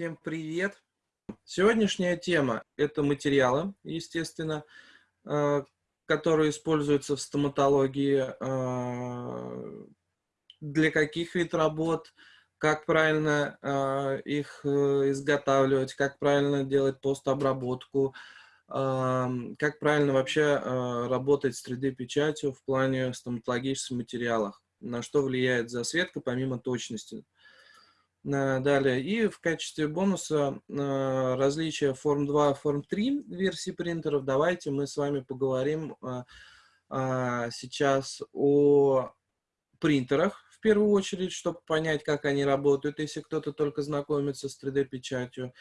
Всем привет! Сегодняшняя тема – это материалы, естественно, э, которые используются в стоматологии, э, для каких вид работ, как правильно э, их изготавливать, как правильно делать постобработку, как правильно вообще работать с 3D-печатью в плане стоматологических материалов, на что влияет засветка помимо точности. Далее. И в качестве бонуса а, различия Form 2 и Form 3 версии принтеров. Давайте мы с вами поговорим а, сейчас о принтерах в первую очередь, чтобы понять, как они работают, если кто-то только знакомится с 3D-печатью,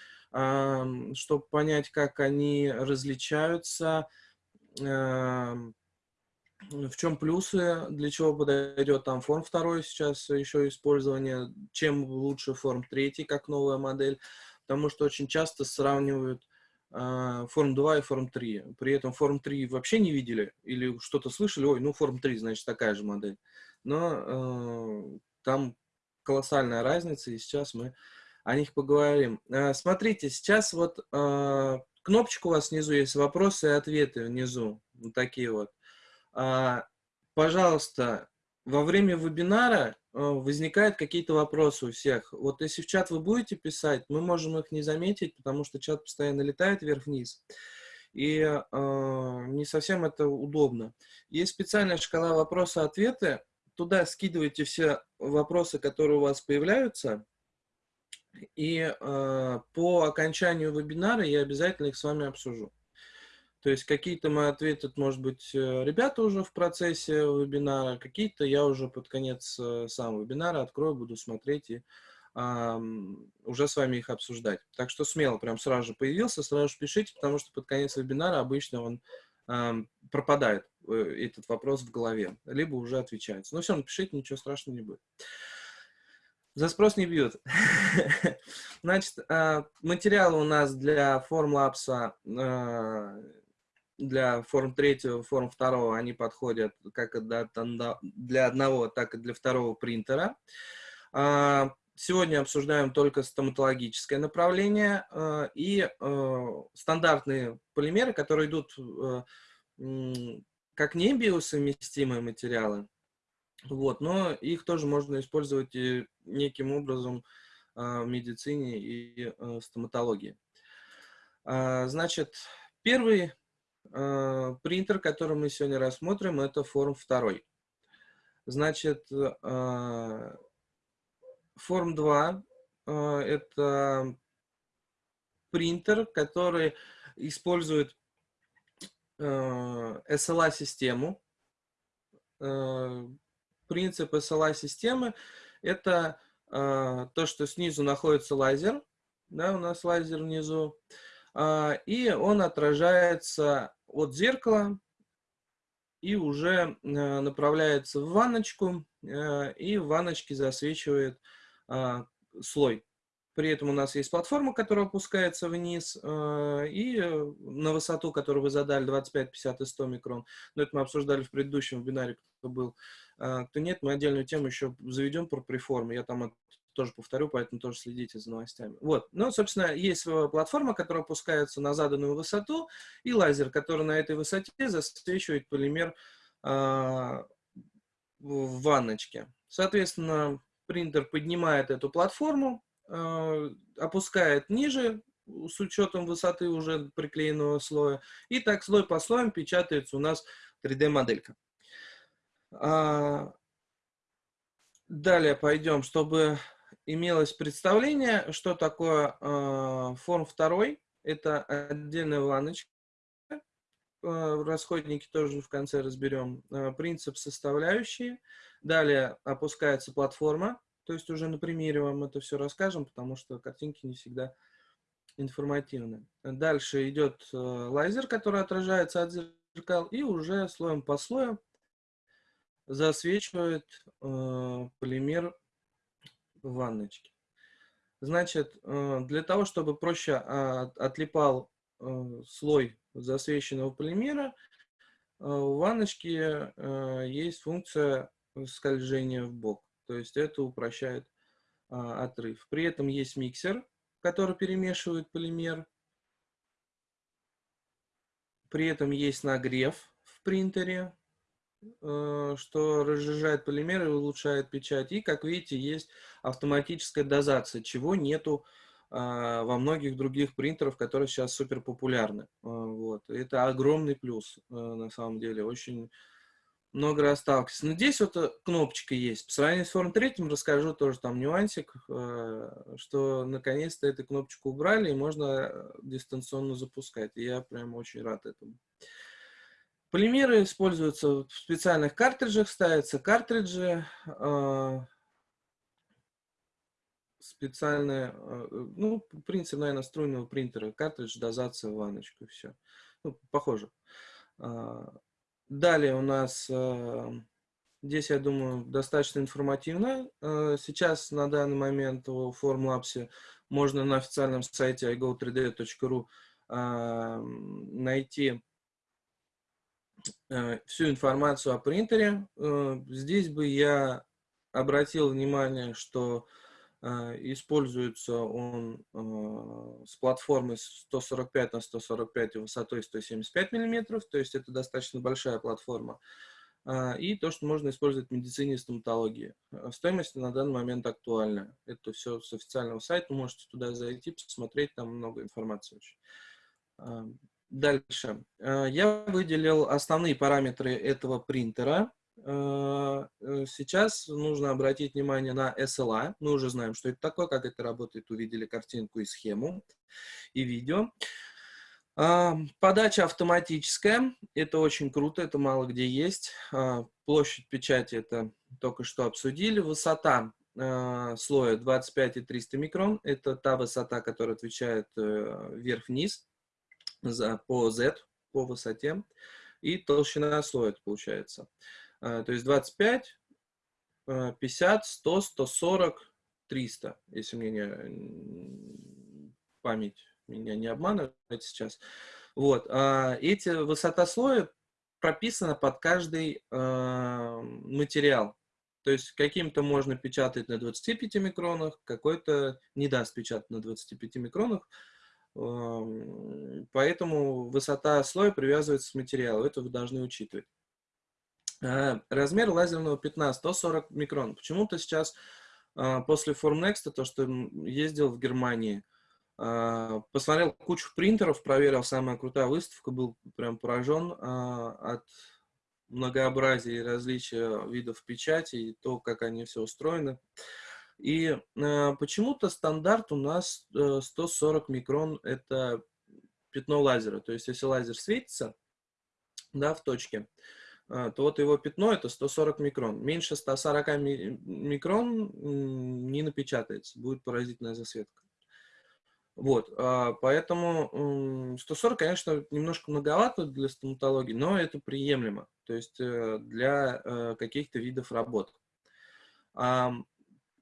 чтобы понять, как они различаются, в чем плюсы, для чего подойдет там форм второй сейчас еще использование, чем лучше форм третий как новая модель, потому что очень часто сравнивают э, форм 2 и форм 3. При этом форм 3 вообще не видели или что-то слышали, ой, ну форм 3, значит такая же модель. Но э, там колоссальная разница, и сейчас мы о них поговорим. Э, смотрите, сейчас вот э, кнопочка у вас внизу есть, вопросы и ответы внизу, вот такие вот. А, пожалуйста, во время вебинара а, возникают какие-то вопросы у всех. Вот если в чат вы будете писать, мы можем их не заметить, потому что чат постоянно летает вверх-вниз. И э, не совсем это удобно. Есть специальная шкала вопросы-ответы. Туда скидывайте все вопросы, которые у вас появляются. И э, по окончанию вебинара я обязательно их с вами обсужу. То есть какие-то мои ответы, может быть, э, ребята уже в процессе вебинара, какие-то я уже под конец э, сам вебинара открою, буду смотреть и а, уже с вами их обсуждать. Так что смело, прям сразу же появился, сразу же пишите, потому что под конец вебинара обычно он а, пропадает, э, этот вопрос в голове, либо уже отвечается. Но все равно пишите, ничего страшного не будет. За спрос не бьют. Значит, а, материалы у нас для Formlabs для форм третьего, форм второго они подходят как для одного, так и для второго принтера. А, сегодня обсуждаем только стоматологическое направление а, и а, стандартные полимеры, которые идут как не биосовместимые материалы, вот, но их тоже можно использовать и неким образом в медицине и стоматологии. Значит, первый принтер, который мы сегодня рассмотрим, это форм 2. Значит, э, форм 2 э, это принтер, который использует SLA-систему. Принцип SLA-системы – это то, что снизу находится лазер, да, у нас лазер внизу, и он отражается от зеркала и уже э, направляется в ванночку, э, и в ванночке засвечивает а, слой. При этом у нас есть платформа, которая опускается вниз, э, и на высоту, которую вы задали, 25, 50 и 100 микрон. Но это мы обсуждали в предыдущем вебинаре, кто был. Кто нет, мы отдельную тему еще заведем про преформы. Я там тоже повторю, поэтому тоже следите за новостями. Вот, ну, собственно, есть платформа, которая опускается на заданную высоту, и лазер, который на этой высоте засвечивает полимер э, в ванночке. Соответственно, принтер поднимает эту платформу, э, опускает ниже, с учетом высоты уже приклеенного слоя, и так слой по слоям печатается у нас 3D-моделька. А, далее пойдем, чтобы имелось представление, что такое э, форм второй. Это отдельная ванночка. Э, расходники тоже в конце разберем. Э, принцип составляющие. Далее опускается платформа. То есть уже на примере вам это все расскажем, потому что картинки не всегда информативны. Дальше идет э, лазер, который отражается от зеркал. И уже слоем по слою засвечивает э, полимер ванночки. Значит, э, для того, чтобы проще а, отлипал э, слой засвеченного полимера, э, у ванночки есть функция скольжения в бок. То есть это упрощает а, отрыв. При этом есть миксер, который перемешивает полимер. При этом есть нагрев в принтере, э, что разжижает полимер и улучшает печать. И, как видите, есть автоматическая дозация, чего нету а, во многих других принтерах, которые сейчас супер популярны. А, вот. Это огромный плюс, э, на самом деле. Очень много раз сталкиваюсь. Но здесь вот э, кнопочка есть. По сравнению с форм третьим расскажу тоже там нюансик, э, что наконец-то эту кнопочку убрали и можно дистанционно запускать. Я прям очень рад этому. Полимеры используются в специальных картриджах, ставятся картриджи специальная, а, э, ну, принцип, наверное, струйного принтера, картридж, дозация, ванночку, все. Ну, похоже. А, далее у нас, а, здесь, я думаю, достаточно информативно. Сейчас, на данный момент, в Formlabs можно на официальном сайте igo3d.ru найти всю информацию о принтере. Здесь бы я обратил внимание, что используется он а, с платформой 145 на 145 и высотой 175 миллиметров, то есть это достаточно большая платформа. А, и то, что можно использовать в медицине и стоматологии. Стоимость на данный момент актуальна. Это все с официального сайта, можете туда зайти, посмотреть, там много информации очень. Дальше. Я выделил основные параметры этого принтера. Э, э, сейчас нужно обратить внимание на SLA. Мы уже знаем, что это такое, как это работает. Увидели картинку и схему, и видео. А, подача автоматическая. Это очень круто, это мало где есть. А, площадь печати это только что обсудили. Высота э, слоя 25 и 300 микрон. Это та высота, которая отвечает вверх-вниз по Z, по высоте. И толщина слоя это получается. А, то есть 25, 50, 100, 140, 300, если мне не, память меня не обманывает сейчас. Вот. А, эти высота слоя прописана под каждый а, материал. То есть каким-то можно печатать на 25 микронах, какой-то не даст печатать на 25 микронах. Поэтому высота слоя привязывается к материалу. Это вы должны учитывать. Э, размер лазерного пятна 140 микрон. Почему-то сейчас э, после Formnext, то, что ездил в Германии, э, посмотрел кучу принтеров, проверил, самая крутая выставка, был прям поражен от многообразия и различия видов печати и то, как они все устроены. И почему-то стандарт у нас 140 микрон – это пятно лазера. То есть, если лазер светится да, в точке, то вот его пятно это 140 микрон. Меньше 140 микрон не напечатается, будет поразительная засветка. Вот, а, поэтому 140, конечно, немножко многовато для стоматологии, но это приемлемо, то есть э, для э, каких-то видов работ.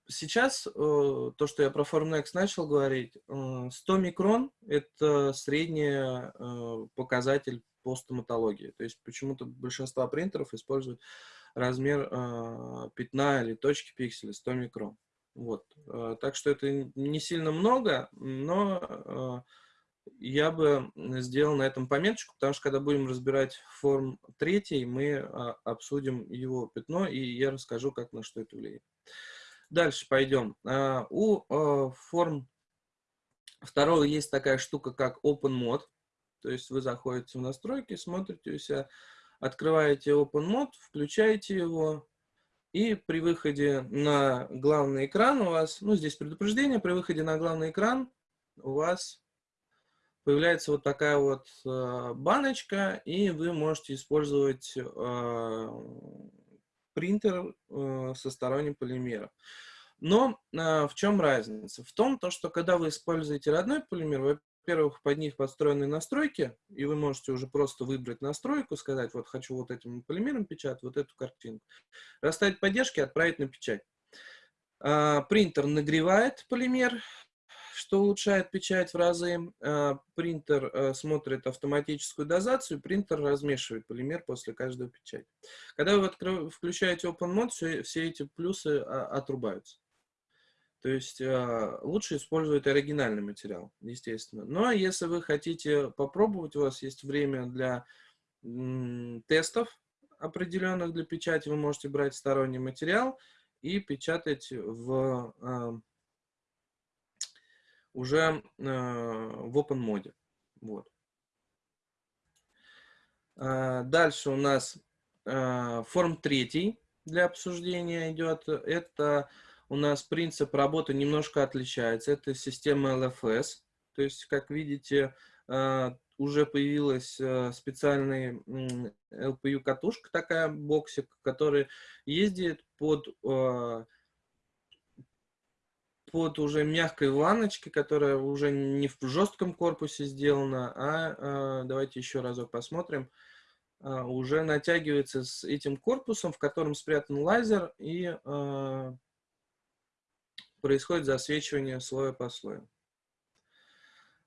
Сейчас э, то, что я про Formnext начал говорить, 100 микрон – это средний показатель по стоматологии. То есть почему-то большинство принтеров используют размер э, пятна или точки пикселя 100 микрон. Вот. Э, так что это не сильно много, но э, я бы сделал на этом пометочку, потому что когда будем разбирать форм третий, мы э, обсудим его пятно, и я расскажу, как на что это влияет. Дальше пойдем. Э, у э, форм второго есть такая штука, как Open Mode. То есть вы заходите в настройки, смотрите у себя, открываете OpenMod, включаете его, и при выходе на главный экран у вас, ну здесь предупреждение, при выходе на главный экран у вас появляется вот такая вот э, баночка, и вы можете использовать э, принтер э, со сторонним полимером. Но э, в чем разница? В том, то, что когда вы используете родной полимер, во-первых, под них подстроены настройки, и вы можете уже просто выбрать настройку, сказать, вот хочу вот этим полимером печатать, вот эту картинку. Расставить поддержки, отправить на печать. А, принтер нагревает полимер, что улучшает печать в разы. А, принтер а, смотрит автоматическую дозацию, принтер размешивает полимер после каждой печати. Когда вы включаете Open Mode, все, все эти плюсы а, отрубаются. То есть э, лучше использовать оригинальный материал, естественно. Но ну, а если вы хотите попробовать, у вас есть время для тестов определенных для печати, вы можете брать сторонний материал и печатать в, э, уже э, в open моде. Вот. Дальше у нас форм третий для обсуждения идет. Это у нас принцип работы немножко отличается. Это система LFS. То есть, как видите, э, уже появилась э, специальная LPU-катушка, такая боксик, который ездит под, э, под уже мягкой ванночкой, которая уже не в жестком корпусе сделана, а давайте еще разок посмотрим уже натягивается с этим корпусом, в котором спрятан лазер, и происходит засвечивание слоя по слою.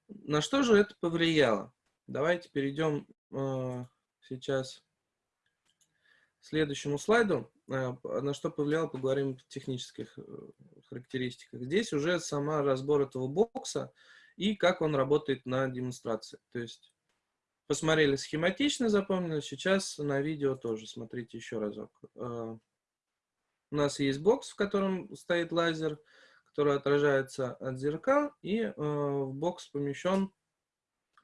На что же это повлияло? Давайте перейдем э, сейчас к следующему слайду. Э, на что повлияло, поговорим в технических э, характеристиках. Здесь уже сама разбор этого бокса и как он работает на демонстрации. То есть посмотрели схематично, запомнили, сейчас на видео тоже смотрите еще разок. Э, у нас есть бокс, в котором стоит лазер, который отражается от зеркал, и э, в бокс помещен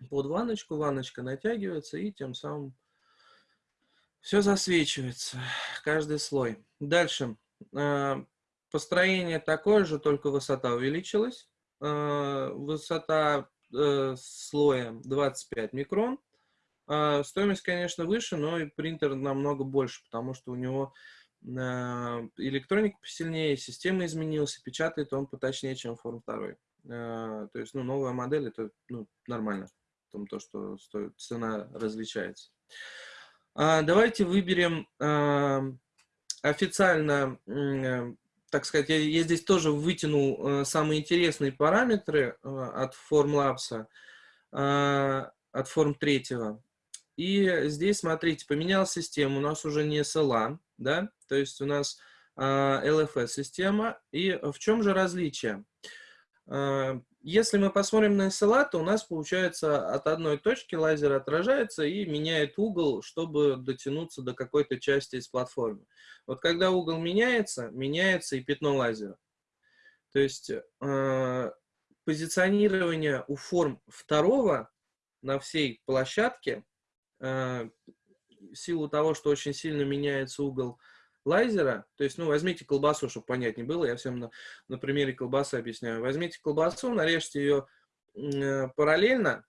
под ванночку, ванночка натягивается, и тем самым все засвечивается, каждый слой. Дальше. Э, построение такое же, только высота увеличилась. Э, высота э, слоя 25 микрон. Э, стоимость, конечно, выше, но и принтер намного больше, потому что у него электроника посильнее, система изменилась, печатает он поточнее, чем форм 2. То есть, ну, новая модель, это ну, нормально, в том, то, что стоит, цена различается. А, давайте выберем официально, так сказать, я, я здесь тоже вытянул э, самые интересные параметры э, от Formlabs, а, от Form 3. И здесь, смотрите, поменялась система, у нас уже не SLA, да, то есть у нас а, LFS-система. И в чем же различие? А, если мы посмотрим на SLA, то у нас получается от одной точки лазер отражается и меняет угол, чтобы дотянуться до какой-то части из платформы. Вот когда угол меняется, меняется и пятно лазера. То есть э, позиционирование у форм второго на всей площадке э, силу того, что очень сильно меняется угол лазера, то есть, ну, возьмите колбасу, чтобы понятнее было, я всем на, на примере колбасы объясняю. Возьмите колбасу, нарежьте ее э, параллельно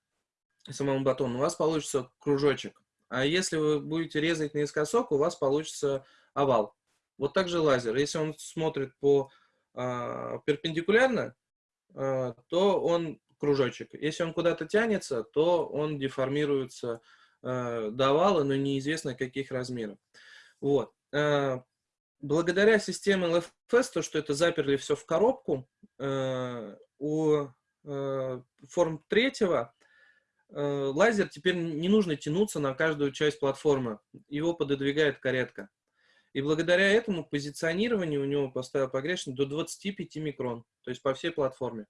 самому батону, у вас получится кружочек. А если вы будете резать наискосок, у вас получится овал. Вот так же лазер. Если он смотрит по э, перпендикулярно, э, то он кружочек. Если он куда-то тянется, то он деформируется э, до овала, но неизвестно каких размеров. Вот. Э, благодаря системе LFS, то, что это заперли все в коробку, э, у форм третьего лазер теперь не нужно тянуться на каждую часть платформы. Его пододвигает каретка. И благодаря этому позиционирование у него поставил погрешность до 25 микрон, то есть по всей платформе.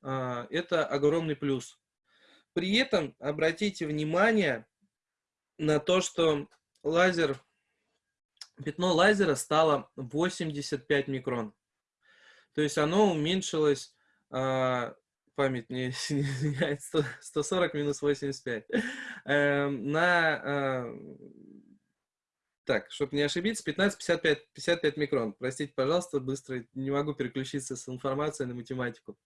Это огромный плюс. При этом обратите внимание на то, что лазер пятно лазера стало 85 микрон. То есть оно уменьшилось, э, память не изменяет, 140 минус 85, э, на, э, так, чтобы не ошибиться, 15-55 55 микрон. Простите, пожалуйста, быстро не могу переключиться с информацией на математику.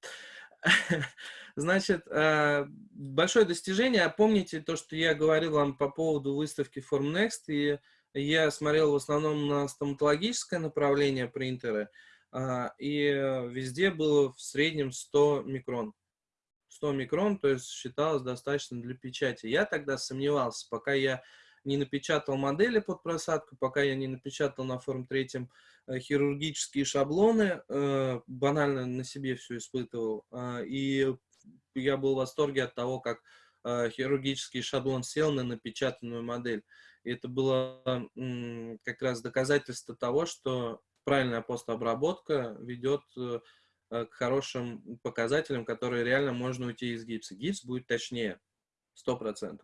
Значит, э, большое достижение. Помните то, что я говорил вам по поводу выставки Formnext, и я смотрел в основном на стоматологическое направление принтера, и везде было в среднем 100 микрон. 100 микрон, то есть считалось достаточно для печати. Я тогда сомневался, пока я не напечатал модели под просадку, пока я не напечатал на форм третьем э, хирургические шаблоны, э, банально на себе все испытывал. А, и я был в восторге от того, как э, хирургический шаблон сел на напечатанную модель. И это было как раз доказательство того, что правильная постобработка ведет к хорошим показателям, которые реально можно уйти из гипса. Гипс будет точнее, 100%.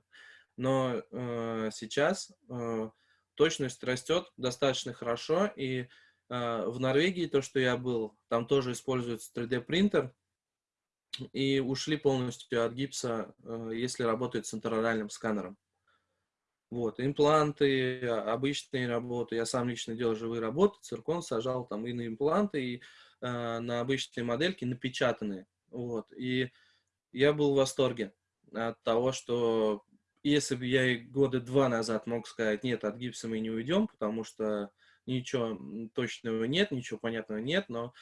Но э, сейчас э, точность растет достаточно хорошо, и э, в Норвегии, то, что я был, там тоже используется 3D-принтер, и ушли полностью от гипса, э, если работает с интероральным сканером. Вот, импланты, обычные работы, я сам лично делал живые работы, циркон сажал там и на импланты, и э, на обычные модельки напечатанные. Вот, и я был в восторге от того, что если бы я года два назад мог сказать, нет, от гипса мы не уйдем, потому что ничего точного нет, ничего понятного нет, но,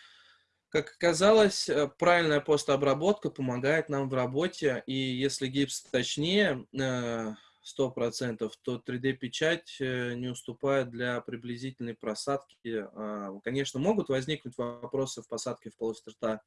как оказалось, э, правильная постобработка помогает нам в работе, и если гипс точнее 100%, э, то 3D-печать э, не уступает для приблизительной просадки. А, конечно, могут возникнуть вопросы в посадке в полость рта,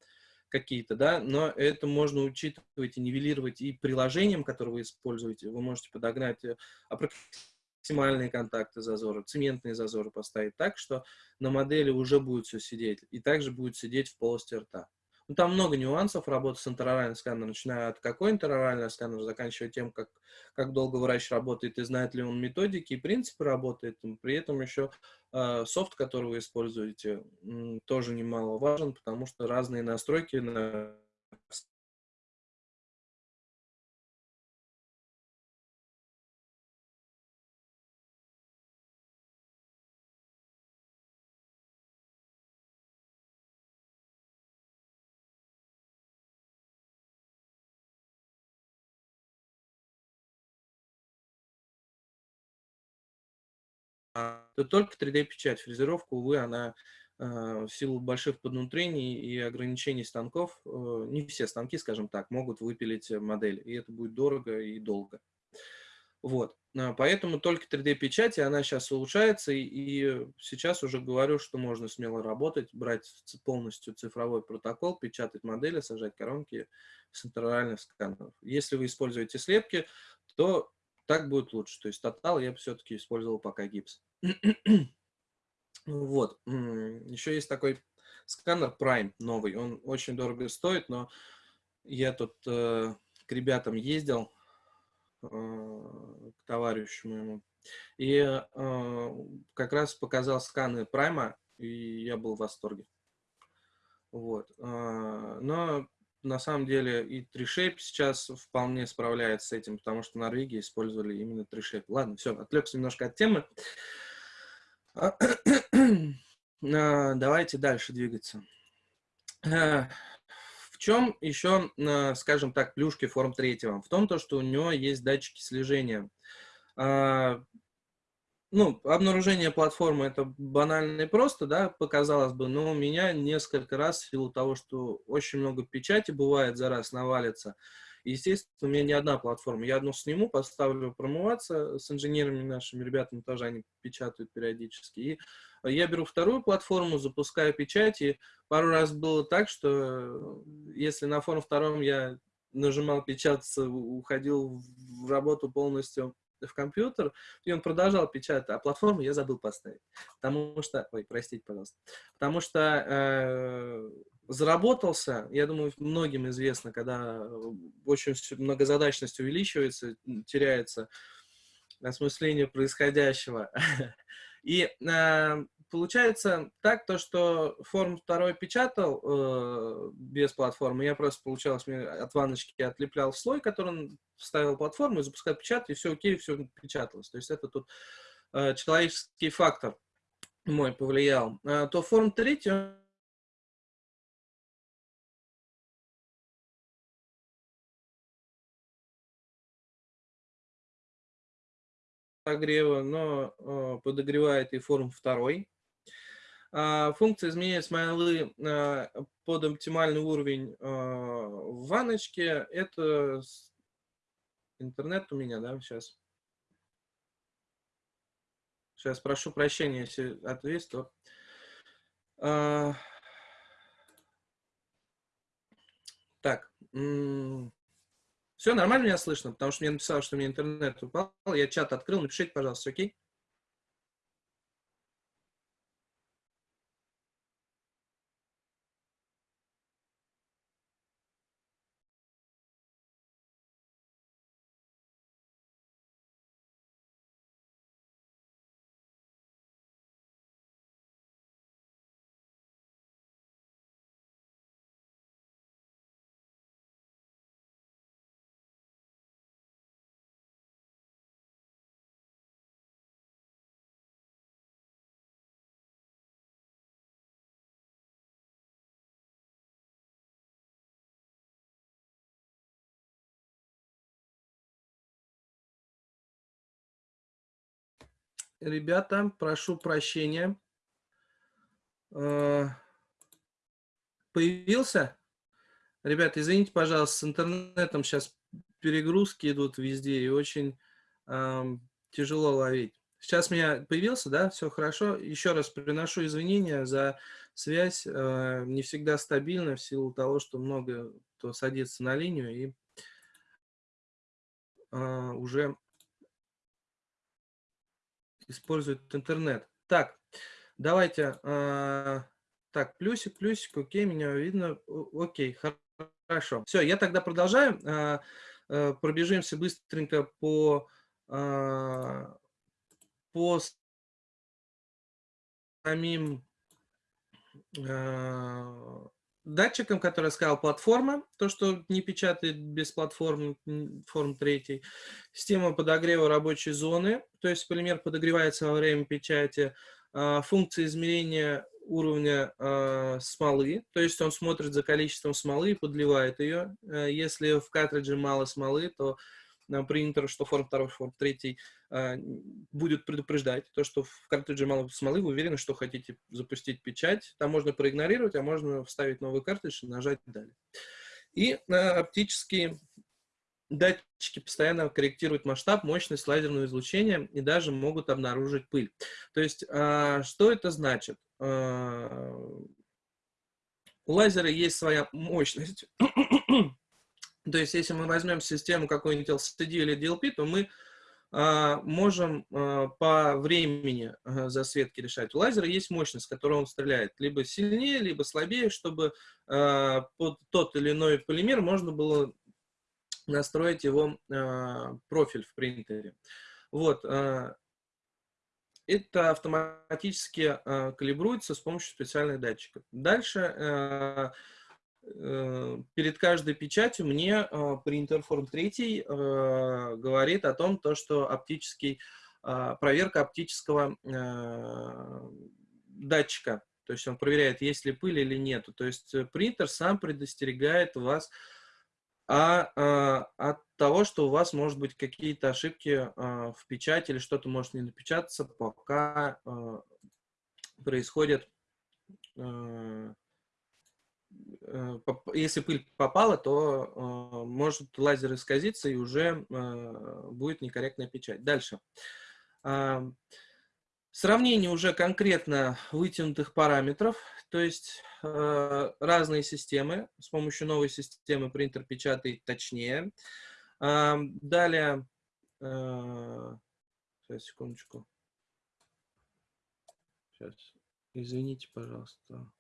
какие-то, да, но это можно учитывать и нивелировать и приложением, которое вы используете. Вы можете подогнать э, аппроксимальные контакты зазора, цементные зазоры поставить так, что на модели уже будет все сидеть, и также будет сидеть в полости рта. Ну, там много нюансов работы с интероральным сканером, начиная от какой интероральный сканер, заканчивая тем, как, как долго врач работает и знает ли он методики и принципы работает. При этом еще э, софт, который вы используете, тоже немаловажен, потому что разные настройки на то только 3D-печать. Фрезеровка, увы, она э, в силу больших поднутрений и ограничений станков, э, не все станки, скажем так, могут выпилить модель, и это будет дорого и долго. Вот. А, поэтому только 3D-печать, и она сейчас улучшается, и сейчас уже говорю, что можно смело работать, брать полностью цифровой протокол, печатать модели, сажать коронки с интероральных сканеров. Если вы используете слепки, то так будет лучше. То есть тотал я все-таки использовал пока гипс. вот. Еще есть такой сканер Prime новый. Он очень дорого стоит, но я тут э, к ребятам ездил, э, к товарищу моему, и э, как раз показал сканы Prime, и я был в восторге. Вот. Э, но на самом деле и TreeShape сейчас вполне справляется с этим, потому что в Норвегии использовали именно TreeShape. Ладно, все, отвлекся немножко от темы. А, давайте дальше двигаться. Э, в чем еще, э, скажем так, плюшки форм третьего? В том, то, что у него есть датчики слежения. Ну, обнаружение платформы это банально и просто, да, показалось бы, но у меня несколько раз, в силу того, что очень много печати бывает за раз навалится, естественно, у меня не одна платформа. Я одну сниму, поставлю промываться с инженерами нашими ребятами, тоже они печатают периодически. И я беру вторую платформу, запускаю печать, и пару раз было так, что если на форум втором я нажимал печататься, уходил в работу полностью в компьютер, и он продолжал печатать, а платформу я забыл поставить. Потому что, ой, простите, пожалуйста, потому что э, заработался, я думаю, многим известно, когда очень многозадачность увеличивается, теряется осмысление происходящего. И э, получается так, то, что форм второй печатал э, без платформы, я просто, получалось, мне от ванночки отлеплял слой, который он вставил платформу и запускал печать, и все окей, все печаталось. То есть это тут э, человеческий фактор мой повлиял. А, то форм третий подогрева, но э, подогревает и форм второй. А, функция изменения смайлы а, под оптимальный уровень а, в ванночке. Это интернет у меня, да, сейчас. Сейчас прошу прощения, если ответ, то... Так. Все нормально меня слышно, потому что мне написал, что мне интернет упал. Я чат открыл, напишите, пожалуйста, окей? Ребята, прошу прощения. Э, появился? Ребята, извините, пожалуйста, с интернетом сейчас перегрузки идут везде и очень тяжело ловить. Сейчас меня появился, да, все хорошо. Еще раз приношу извинения за связь. Э, не всегда стабильна в силу того, что много кто садится на линию и э, уже использует интернет. Так, давайте. Э, так, плюсик, плюсик, окей, меня видно. Окей, хорошо. Все, я тогда продолжаю. Э, э, пробежимся быстренько по э, по самим э, датчикам, которые сказал платформа, то, что не печатает без платформы, форм третий, система подогрева рабочей зоны, то есть полимер подогревается во время печати, э, функция измерения уровня э, смолы, то есть он смотрит за количеством смолы и подливает ее. Э, если в картридже мало смолы, то принтер, что форм 2, форм 3 а, будет предупреждать то, что в картридже мало смолы, вы уверены, что хотите запустить печать. Там можно проигнорировать, а можно вставить новый картридж и нажать «Далее». И а, оптические датчики постоянно корректируют масштаб, мощность лазерного излучения и даже могут обнаружить пыль. То есть, а, что это значит? У лазера есть своя мощность. То есть, если мы возьмем систему какой-нибудь LCD или DLP, то мы а, можем а, по времени а, засветки решать. У лазера есть мощность, которую он стреляет, либо сильнее, либо слабее, чтобы а, под тот или иной полимер можно было настроить его а, профиль в принтере. Вот. А, это автоматически а, калибруется с помощью специальных датчиков. Дальше а, перед каждой печатью мне э, принтер форм 3 э, говорит о том, то, что оптический, проверка оптического датчика. То есть он проверяет, есть ли пыль или нет. То есть принтер сам предостерегает вас а, от того, что у вас может быть какие-то ошибки в печати или что-то может не напечататься, пока происходит Э, если пыль попала, то э, может лазер исказиться и уже э, будет некорректная печать. Дальше. Сравнение уже конкретно вытянутых параметров, то есть разные системы. С помощью новой системы принтер печатает точнее. Далее, сейчас, секундочку. Сейчас, извините, пожалуйста.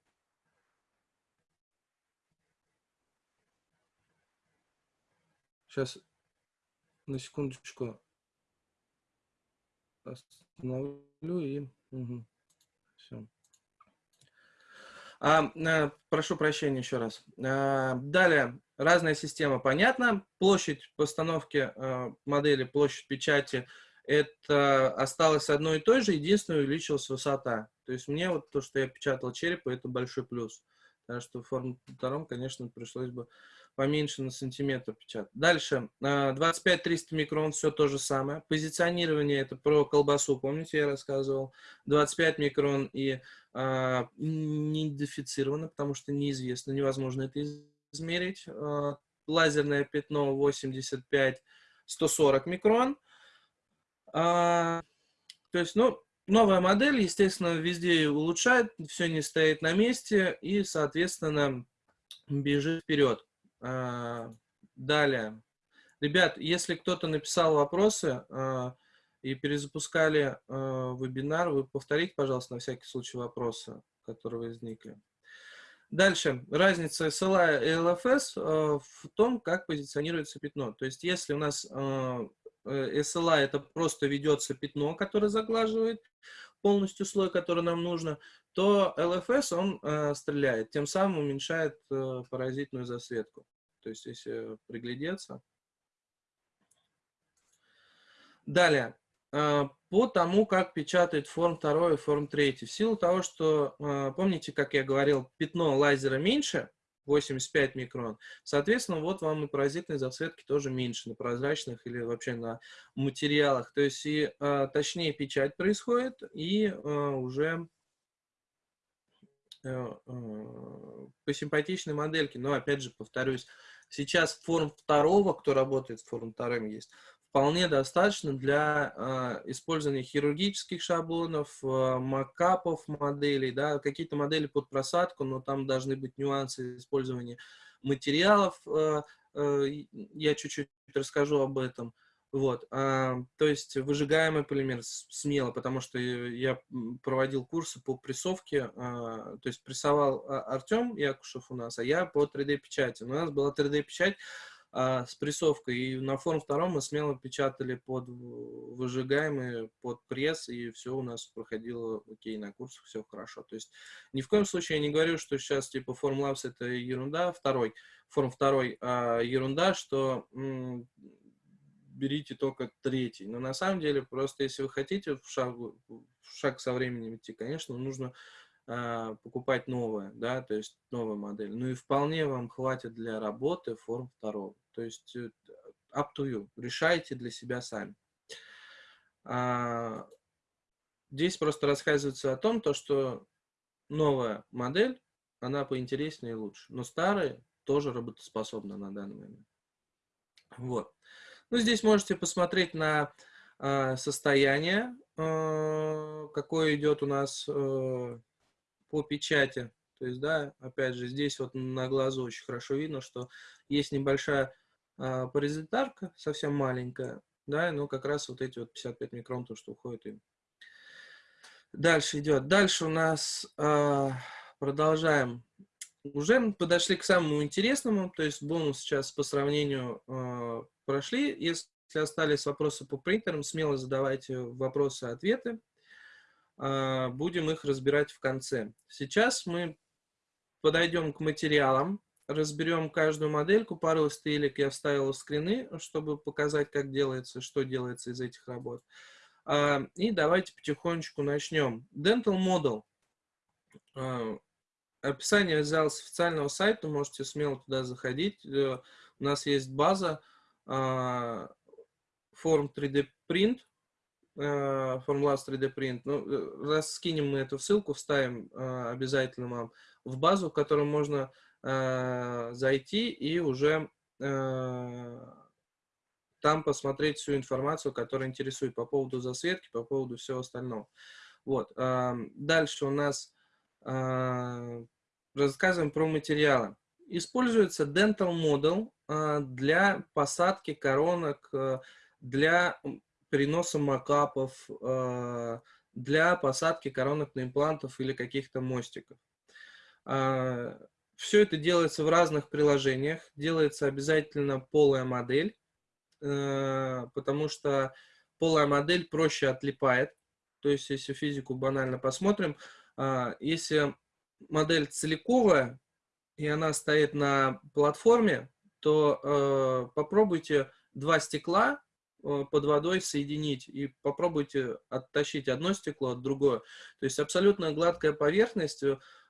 Сейчас на секундочку остановлю и... Угу. Все. А, а, прошу прощения еще раз. А, далее, разная система, понятно. Площадь постановки а, модели, площадь печати, это осталось одной и той же, единственное, увеличилась высота. То есть мне вот то, что я печатал черепа, это большой плюс. Так что в втором, конечно, пришлось бы поменьше на сантиметр печатать. Дальше, 25-300 а, микрон, все то же самое. Позиционирование, это про колбасу, помните, я рассказывал. 25 микрон и а, не идентифицировано, потому что неизвестно, невозможно это измерить. А, лазерное пятно 85-140 микрон. А, то есть, ну, новая модель, естественно, везде улучшает, все не стоит на месте и, соответственно, бежит вперед. А, далее. Ребят, если кто-то написал вопросы а, и перезапускали а, вебинар, вы повторите, пожалуйста, на всякий случай вопросы, которые возникли. Дальше. Разница SLA и LFS в том, как позиционируется пятно. То есть, если у нас SLA это просто ведется пятно, которое заглаживает полностью слой, который нам нужно, то LFS он стреляет, тем самым уменьшает паразитную засветку. То есть, если приглядеться. Далее. А, по тому, как печатает форм 2 и форм 3. В силу того, что, а, помните, как я говорил, пятно лазера меньше, 85 микрон. Соответственно, вот вам и паразитные зацветки тоже меньше на прозрачных или вообще на материалах. То есть и а, точнее печать происходит, и а, уже а, а, по симпатичной модельке. Но опять же, повторюсь, сейчас форм второго, кто работает с форм вторым есть, вполне достаточно для э, использования хирургических шаблонов, э, макапов моделей, да, какие-то модели под просадку, но там должны быть нюансы использования материалов, э, э, я чуть-чуть расскажу об этом. Вот, а, то есть выжигаемый полимер смело, потому что я проводил курсы по прессовке, а, то есть прессовал Артем Якушев у нас, а я по 3D-печати. У нас была 3D-печать, а, с прессовкой. И на форум втором мы смело печатали под выжигаемые, под пресс, и все у нас проходило окей, на курсах все хорошо. То есть ни в коем случае я не говорю, что сейчас типа Form Labs это ерунда. Второй, форум второй а, ерунда, что берите только третий. Но на самом деле, просто если вы хотите в шаг, в шаг со временем идти, конечно, нужно а, покупать новое, да, то есть новая модель. Ну и вполне вам хватит для работы форм второго. То есть э, up to you. Решайте для себя сами. А, здесь просто рассказывается о том, то, что новая модель, она поинтереснее и лучше. Но старая тоже работоспособна на данный момент. Вот. Ну, здесь можете посмотреть на э, состояние, э, какое идет у нас э, по печати. То есть, да, опять же, здесь вот на глазу очень хорошо видно, что есть небольшая паразитарка, совсем маленькая, да, но как раз вот эти вот 55 микрон, то, что уходит им. Дальше идет. Дальше у нас а, продолжаем. Уже подошли к самому интересному, то есть бонус сейчас по сравнению а, прошли. Если остались вопросы по принтерам, смело задавайте вопросы-ответы. А, будем их разбирать в конце. Сейчас мы подойдем к материалам, разберем каждую модельку, пару стелек я вставил в скрины, чтобы показать, как делается, что делается из этих работ. А, и давайте потихонечку начнем. Dental Model. А, описание взял с официального сайта, можете смело туда заходить. Э, у нас есть база форм 3D Print, формула 3D Print. Ну, э, раз скинем мы эту ссылку, вставим обязательно вам в базу, в которую можно Э, зайти и уже э, там посмотреть всю информацию, которая интересует по поводу засветки, по поводу всего остального. Вот. Дальше у нас э, рассказываем про материалы. Используется Dental Model для посадки коронок, для переноса макапов, для посадки коронок на имплантов или каких-то мостиков. Все это делается в разных приложениях. Делается обязательно полая модель, э, потому что полая модель проще отлипает. То есть, если физику банально посмотрим, а, если модель целиковая, и она стоит на платформе, то э, попробуйте два стекла э, под водой соединить и попробуйте оттащить одно стекло от другое. То есть абсолютно гладкая поверхность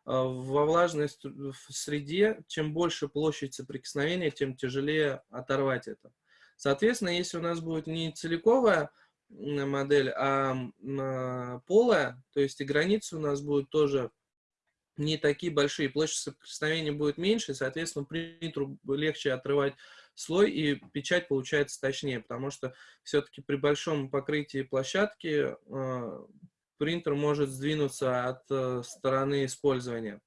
во влажной среде, чем больше площадь соприкосновения, тем тяжелее оторвать это. Соответственно, если у нас будет не целиковая модель, а, полая, то есть и границы у нас будут тоже не такие большие, площадь соприкосновения будет меньше, соответственно, принтеру легче отрывать слой, и печать получается точнее, потому что все-таки при большом покрытии площадки принтер может сдвинуться от э, стороны использования.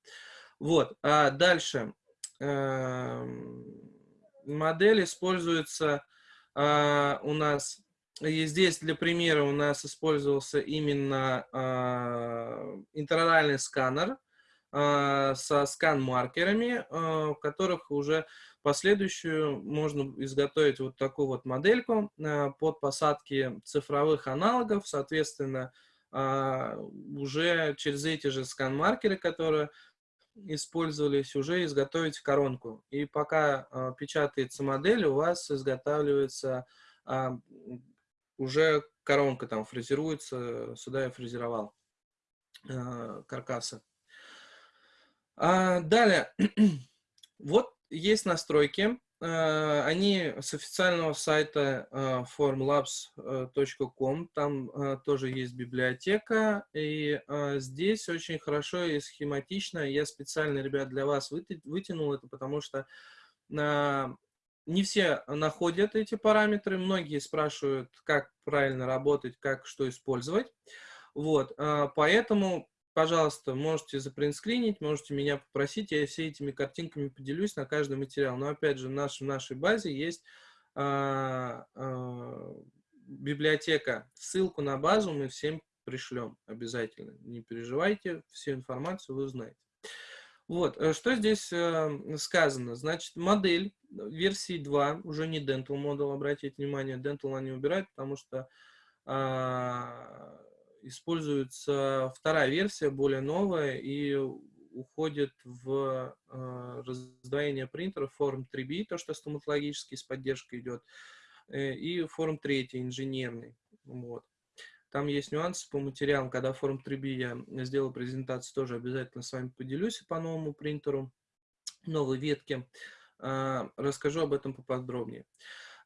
Вот, а дальше. Э, модель используется э, у нас, и здесь для примера у нас использовался именно э, интероральный сканер со скан-маркерами, в которых уже последующую можно изготовить вот такую вот модельку под посадки цифровых аналогов, соответственно, уже через эти же скан-маркеры, которые использовались, уже изготовить коронку. И пока а, печатается модель, у вас изготавливается а, уже коронка, там фрезеруется, сюда я фрезеровал каркасы. далее, Вот есть настройки. Э, они с официального сайта э, formlabs.com. Там э, тоже есть библиотека. И здесь очень хорошо и схематично. Я специально, ребят, для вас вытянул это, потому что не все находят эти параметры. Многие спрашивают, как правильно работать, как что использовать. Вот, поэтому пожалуйста, можете запринтскринить, можете меня попросить, я все этими картинками поделюсь на каждый материал. Но опять же, в, наш, в нашей базе есть а, а, библиотека. Ссылку на базу мы всем пришлем обязательно. Не переживайте, всю информацию вы узнаете. Вот, э, что здесь э, сказано? Значит, модель версии 2, уже не Dental Model, обратите внимание, Dental они убирают, потому что э, используется вторая версия, более новая, и уходит в э, раздвоение принтера Form 3B, то, что стоматологический с поддержкой идет, э, и Form 3 инженерный. Вот. Там есть нюансы по материалам. Когда Form 3B я сделал презентацию, тоже обязательно с вами поделюсь по новому принтеру, новой ветке. Э, расскажу об этом поподробнее.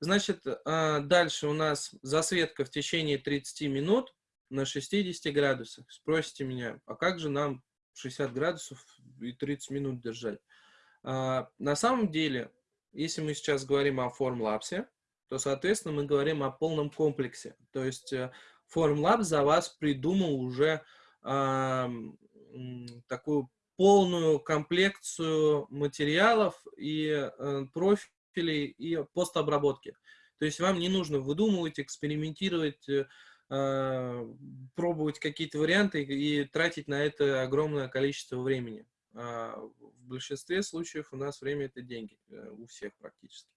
Значит, э, дальше у нас засветка в течение 30 минут на 60 градусах. Спросите меня, а как же нам 60 градусов и 30 минут держать? А, на самом деле, если мы сейчас говорим о формлапсе, то, соответственно, мы говорим о полном комплексе. То есть э, за вас придумал уже а, такую полную комплекцию материалов и а, профилей и постобработки. То есть вам не нужно выдумывать, экспериментировать, э, Э, пробовать какие-то варианты и тратить на это огромное количество времени. А в большинстве случаев у нас время это деньги, э, у всех практически.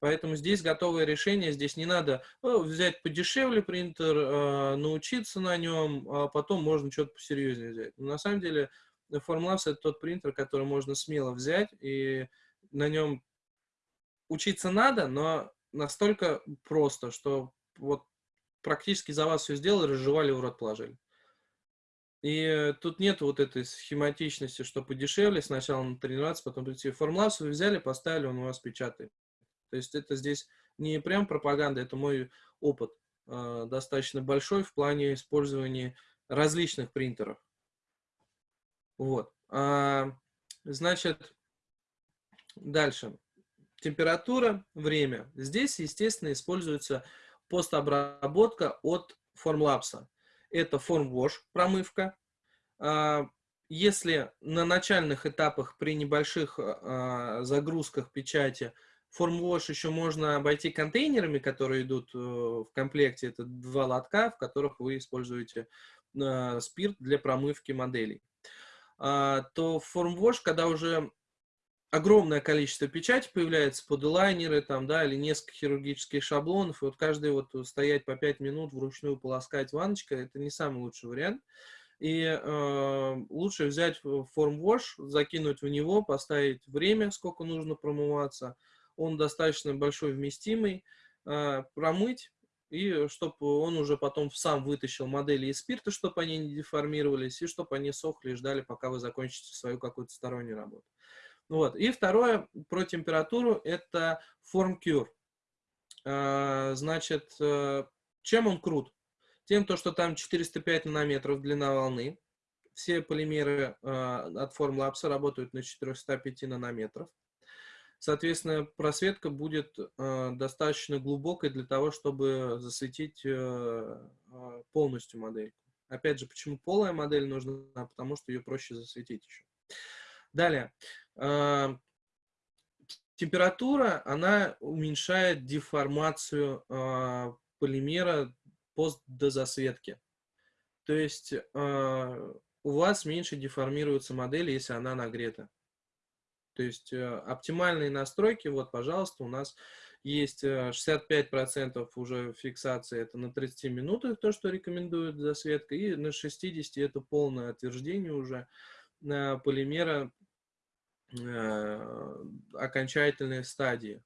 Поэтому здесь готовое решение, здесь не надо ну, взять подешевле принтер, э, научиться на нем, а потом можно что-то посерьезнее взять. Но на самом деле Formlabs это тот принтер, который можно смело взять, и на нем учиться надо, но настолько просто, что вот практически за вас все сделали, разжевали, в рот положили. И тут нет вот этой схематичности, что подешевле, сначала на тренироваться, потом прийти. Формлас вы взяли, поставили, он у вас печатает. То есть это здесь не прям пропаганда, это мой опыт э, достаточно большой в плане использования различных принтеров. Вот. А, значит, дальше. Температура, время. Здесь, естественно, используется постобработка от Formlabs. Это FormWash, промывка. А, если на начальных этапах при небольших а, загрузках печати FormWash еще можно обойти контейнерами, которые идут э, в комплекте. Это два лотка, в которых вы используете а, спирт для промывки моделей. То FormWash, когда уже огромное количество печати появляется, подлайнеры там, да, или несколько хирургических шаблонов, и вот каждый вот стоять по 5 минут вручную полоскать ванночкой, это не самый лучший вариант. И э, лучше взять форм-вош, закинуть в него, поставить время, сколько нужно промываться. Он достаточно большой, вместимый. Э, промыть, и чтобы он уже потом сам вытащил модели из спирта, чтобы они не деформировались, и чтобы они сохли и ждали, пока вы закончите свою какую-то стороннюю работу. Вот. И второе про температуру – это FormCure. А, значит, э, чем он крут? Тем, то, что там 405 нанометров длина волны. Все полимеры а, от Formlabs работают на 405 нанометров. Соответственно, просветка будет э, достаточно глубокой для того, чтобы засветить э, полностью модель. Опять же, почему полая модель нужна? Потому что ее проще засветить еще. Далее. Температура, она уменьшает деформацию э, полимера постдозасветки. То есть э, у вас меньше деформируется модель, если она нагрета. То есть э, оптимальные настройки, вот, пожалуйста, у нас есть 65% уже фиксации, это на 30 минутах, то, что рекомендует засветка, и на 60 это полное отверждение уже полимера Э, окончательные стадии.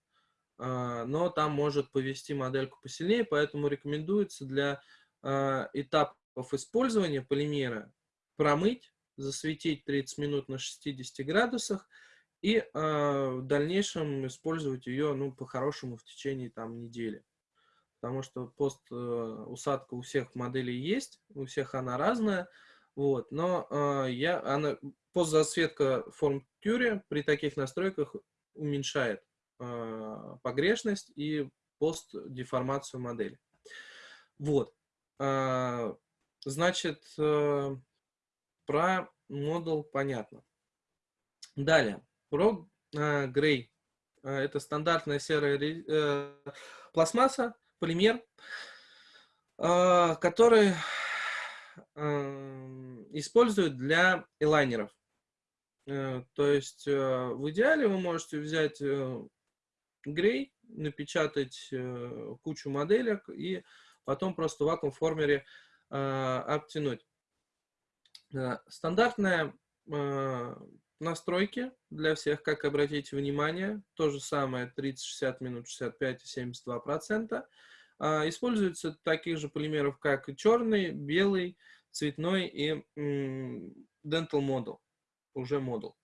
А, но там может повести модельку посильнее, поэтому рекомендуется для а, этапов использования полимера промыть, засветить 30 минут на 60 градусах и в дальнейшем использовать ее, ну, по-хорошему в течение там недели. Потому что пост усадка у всех моделей есть, у всех она разная, вот, но я, она, постзасветка форм Curie при таких настройках уменьшает погрешность и постдеформацию модели. Вот. А, значит, э, про модул понятно. Далее. Про э. Э, это стандартная серая пластмасса, полимер, который используют для элайнеров. То есть в идеале вы можете взять грей, напечатать кучу моделек и потом просто в вакуум-формере э, обтянуть. Э, стандартная э, настройки для всех, как обратите внимание, то же самое 30-60 минут, 65 и 72%. Э, используются таких же полимеров, как и черный, белый, цветной и э, Dental Model, уже модул.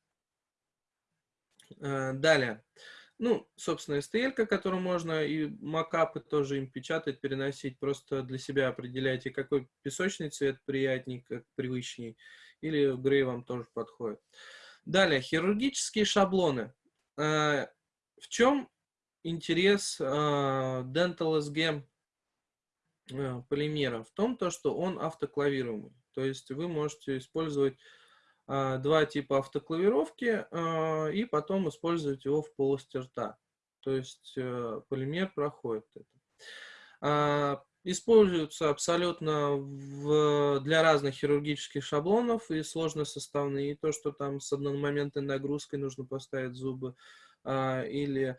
Э, далее. Ну, собственно, STL, которую можно и макапы тоже им печатать, переносить. Просто для себя определяйте, какой песочный цвет приятней, как привычней. Или грей вам тоже подходит. Далее, хирургические шаблоны. Э, в чем интерес э, Dental SG э, полимера? В том, то, что он автоклавируемый. То есть вы можете использовать два типа автоклавировки а, и потом использовать его в полости рта. То есть э, полимер проходит это. А, используются абсолютно в, для разных хирургических шаблонов и сложносоставные. И то, что там с одномоментной нагрузкой нужно поставить зубы или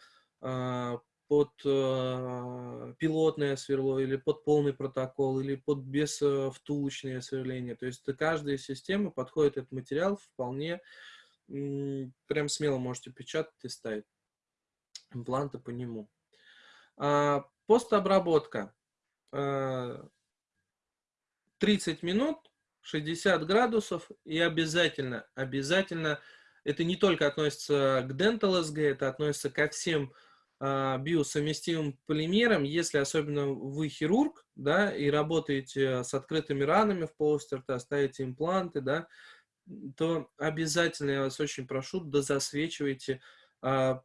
под э, пилотное сверло или под полный протокол или под без э, втулочное сверление. То есть каждая система подходит этот материал вполне, прям смело можете печатать и ставить импланты по нему. А, постобработка. А, 30 минут, 60 градусов и обязательно, обязательно, это не только относится к Dental SG, это относится ко всем а, биосовместимым полимером, если особенно вы хирург, да, и работаете с открытыми ранами в полости рта, ставите импланты, да, то обязательно, я вас очень прошу, дозасвечивайте а,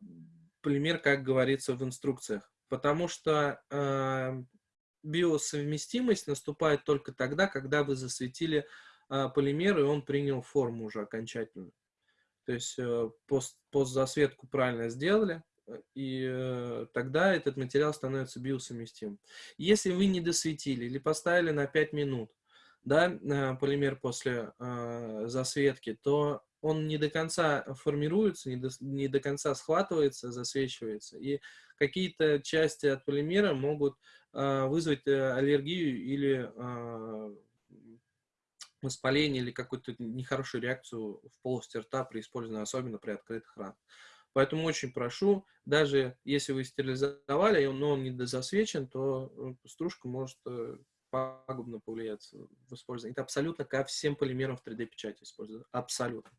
полимер, как говорится в инструкциях. Потому что а, биосовместимость наступает только тогда, когда вы засветили а, полимер, и он принял форму уже окончательную. То есть э, пост, постзасветку правильно сделали, и э, тогда этот материал становится биосовместимым. Если вы не досветили или поставили на 5 минут да, э, полимер после э, засветки, то он не до конца формируется, не до, не до конца схватывается, засвечивается, и какие-то части от полимера могут э, вызвать э, аллергию или э, воспаление или какую-то нехорошую реакцию в полости рта при использовании, особенно при открытых ранах. Поэтому очень прошу, даже если вы стерилизовали, но он не дозасвечен, то э, стружка может э, пагубно повлиять в использовании. Это абсолютно ко всем полимерам в 3D-печати используется. Абсолютно.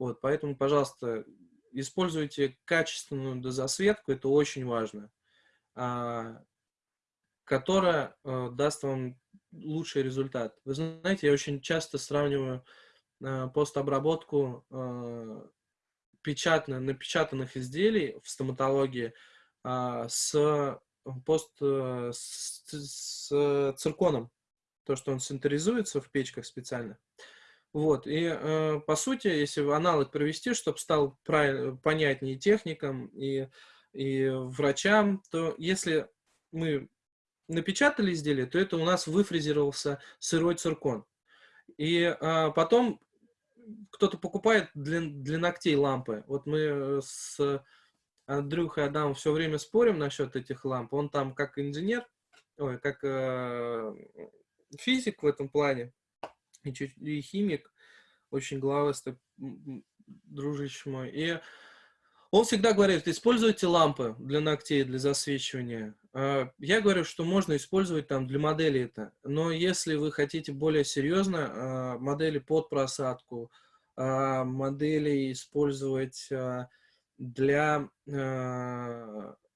Вот, поэтому, пожалуйста, используйте качественную дозасветку, это очень важно, а, которая а, даст вам лучший результат. Вы знаете, я очень часто сравниваю постобработку печатно, напечатанных изделий в стоматологии а, с, пост, э, с, с цирконом. То, что он синтеризуется в печках специально. Вот, и э, по сути, если аналог провести, чтобы стал понятнее техникам и, и врачам, то если мы напечатали изделие, то это у нас выфрезеровался сырой циркон. И э, потом кто-то покупает для, для ногтей лампы. Вот мы э, с Андрюхой Адамом все время спорим насчет этих ламп. Он там как инженер, ой, как э, физик в этом плане, и, чуть, и химик, очень главастый дружище мой. И он всегда говорит, используйте лампы для ногтей, для засвечивания. А, я говорю, что можно использовать там для модели это, но если вы хотите более серьезно а, модели под просадку, а, модели использовать для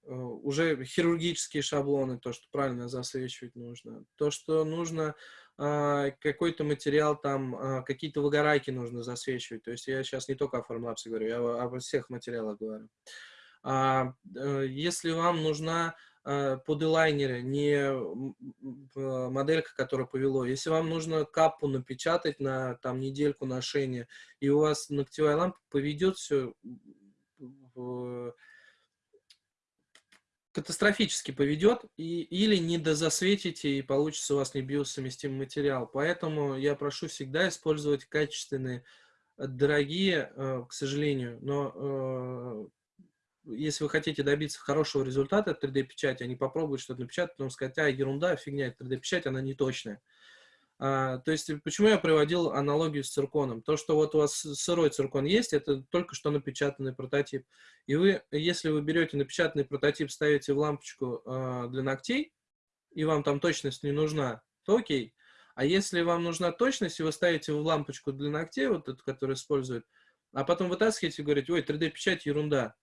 уже хирургические шаблоны, то, что правильно засвечивать нужно, то, что нужно какой-то материал, там какие-то выгорайки нужно засвечивать. То есть я сейчас не только о формлапсе говорю, я обо всех материалах говорю. А, э, если вам нужна э, под элайнеры, не моделька, которая повело. Если вам нужно капу напечатать на там недельку ношения, и у вас ногтевая лампа поведет все катастрофически поведет, и, или не дозасветите, и получится у вас не биосовместимый материал. Поэтому я прошу всегда использовать качественные, дорогие, э, к сожалению, но если вы хотите добиться хорошего результата от 3D-печати, а не попробовать что-то напечатать, потом сказать, а, ерунда, фигня, 3D-печать, она не точная. А, то есть, почему я приводил аналогию с цирконом? То, что вот у вас сырой циркон есть, это только что напечатанный прототип. И вы, если вы берете напечатанный прототип, ставите в лампочку а, для ногтей, и вам там точность не нужна, то окей. А если вам нужна точность, и вы ставите в лампочку для ногтей, вот эту, которую используют, а потом вытаскиваете и говорите, ой, 3D-печать ерунда,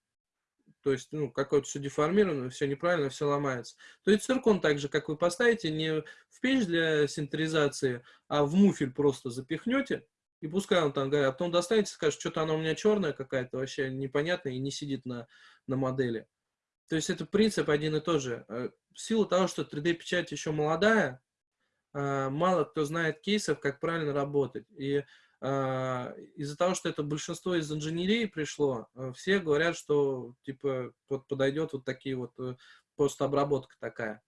то есть, ну, какое-то все деформировано, все неправильно, все ломается. То есть циркон так же, как вы поставите, не в печь для синтеризации, а в муфель просто запихнете, и пускай он там говорит, а потом достанете, скажет, что-то она у меня черная какая-то, вообще непонятная и не сидит на, на модели. То есть это принцип один и тот же. Э, в силу того, что 3D-печать еще молодая, э, мало кто знает кейсов, как правильно работать. И а, из-за того, что это большинство из инженерии пришло, э, все говорят, что типа вот подойдет вот такие вот э, постобработка такая.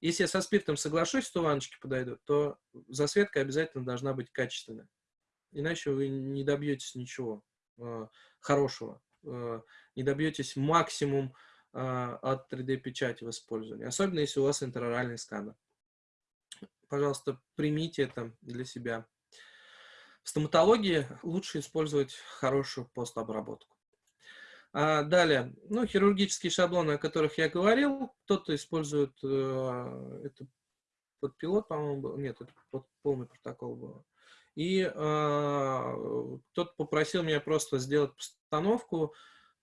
Если я со спиртом соглашусь, что ванночки подойдут, то засветка обязательно должна быть качественная. Иначе вы не добьетесь ничего э, хорошего, э, не добьетесь максимум э, от 3D-печати в использовании, особенно если у вас интероральный сканер. Пожалуйста, примите это для себя. В стоматологии лучше использовать хорошую постобработку. А далее, ну, хирургические шаблоны, о которых я говорил, кто-то использует, э, это под пилот, по-моему, нет, это под полный протокол был. И э, кто-то попросил меня просто сделать постановку,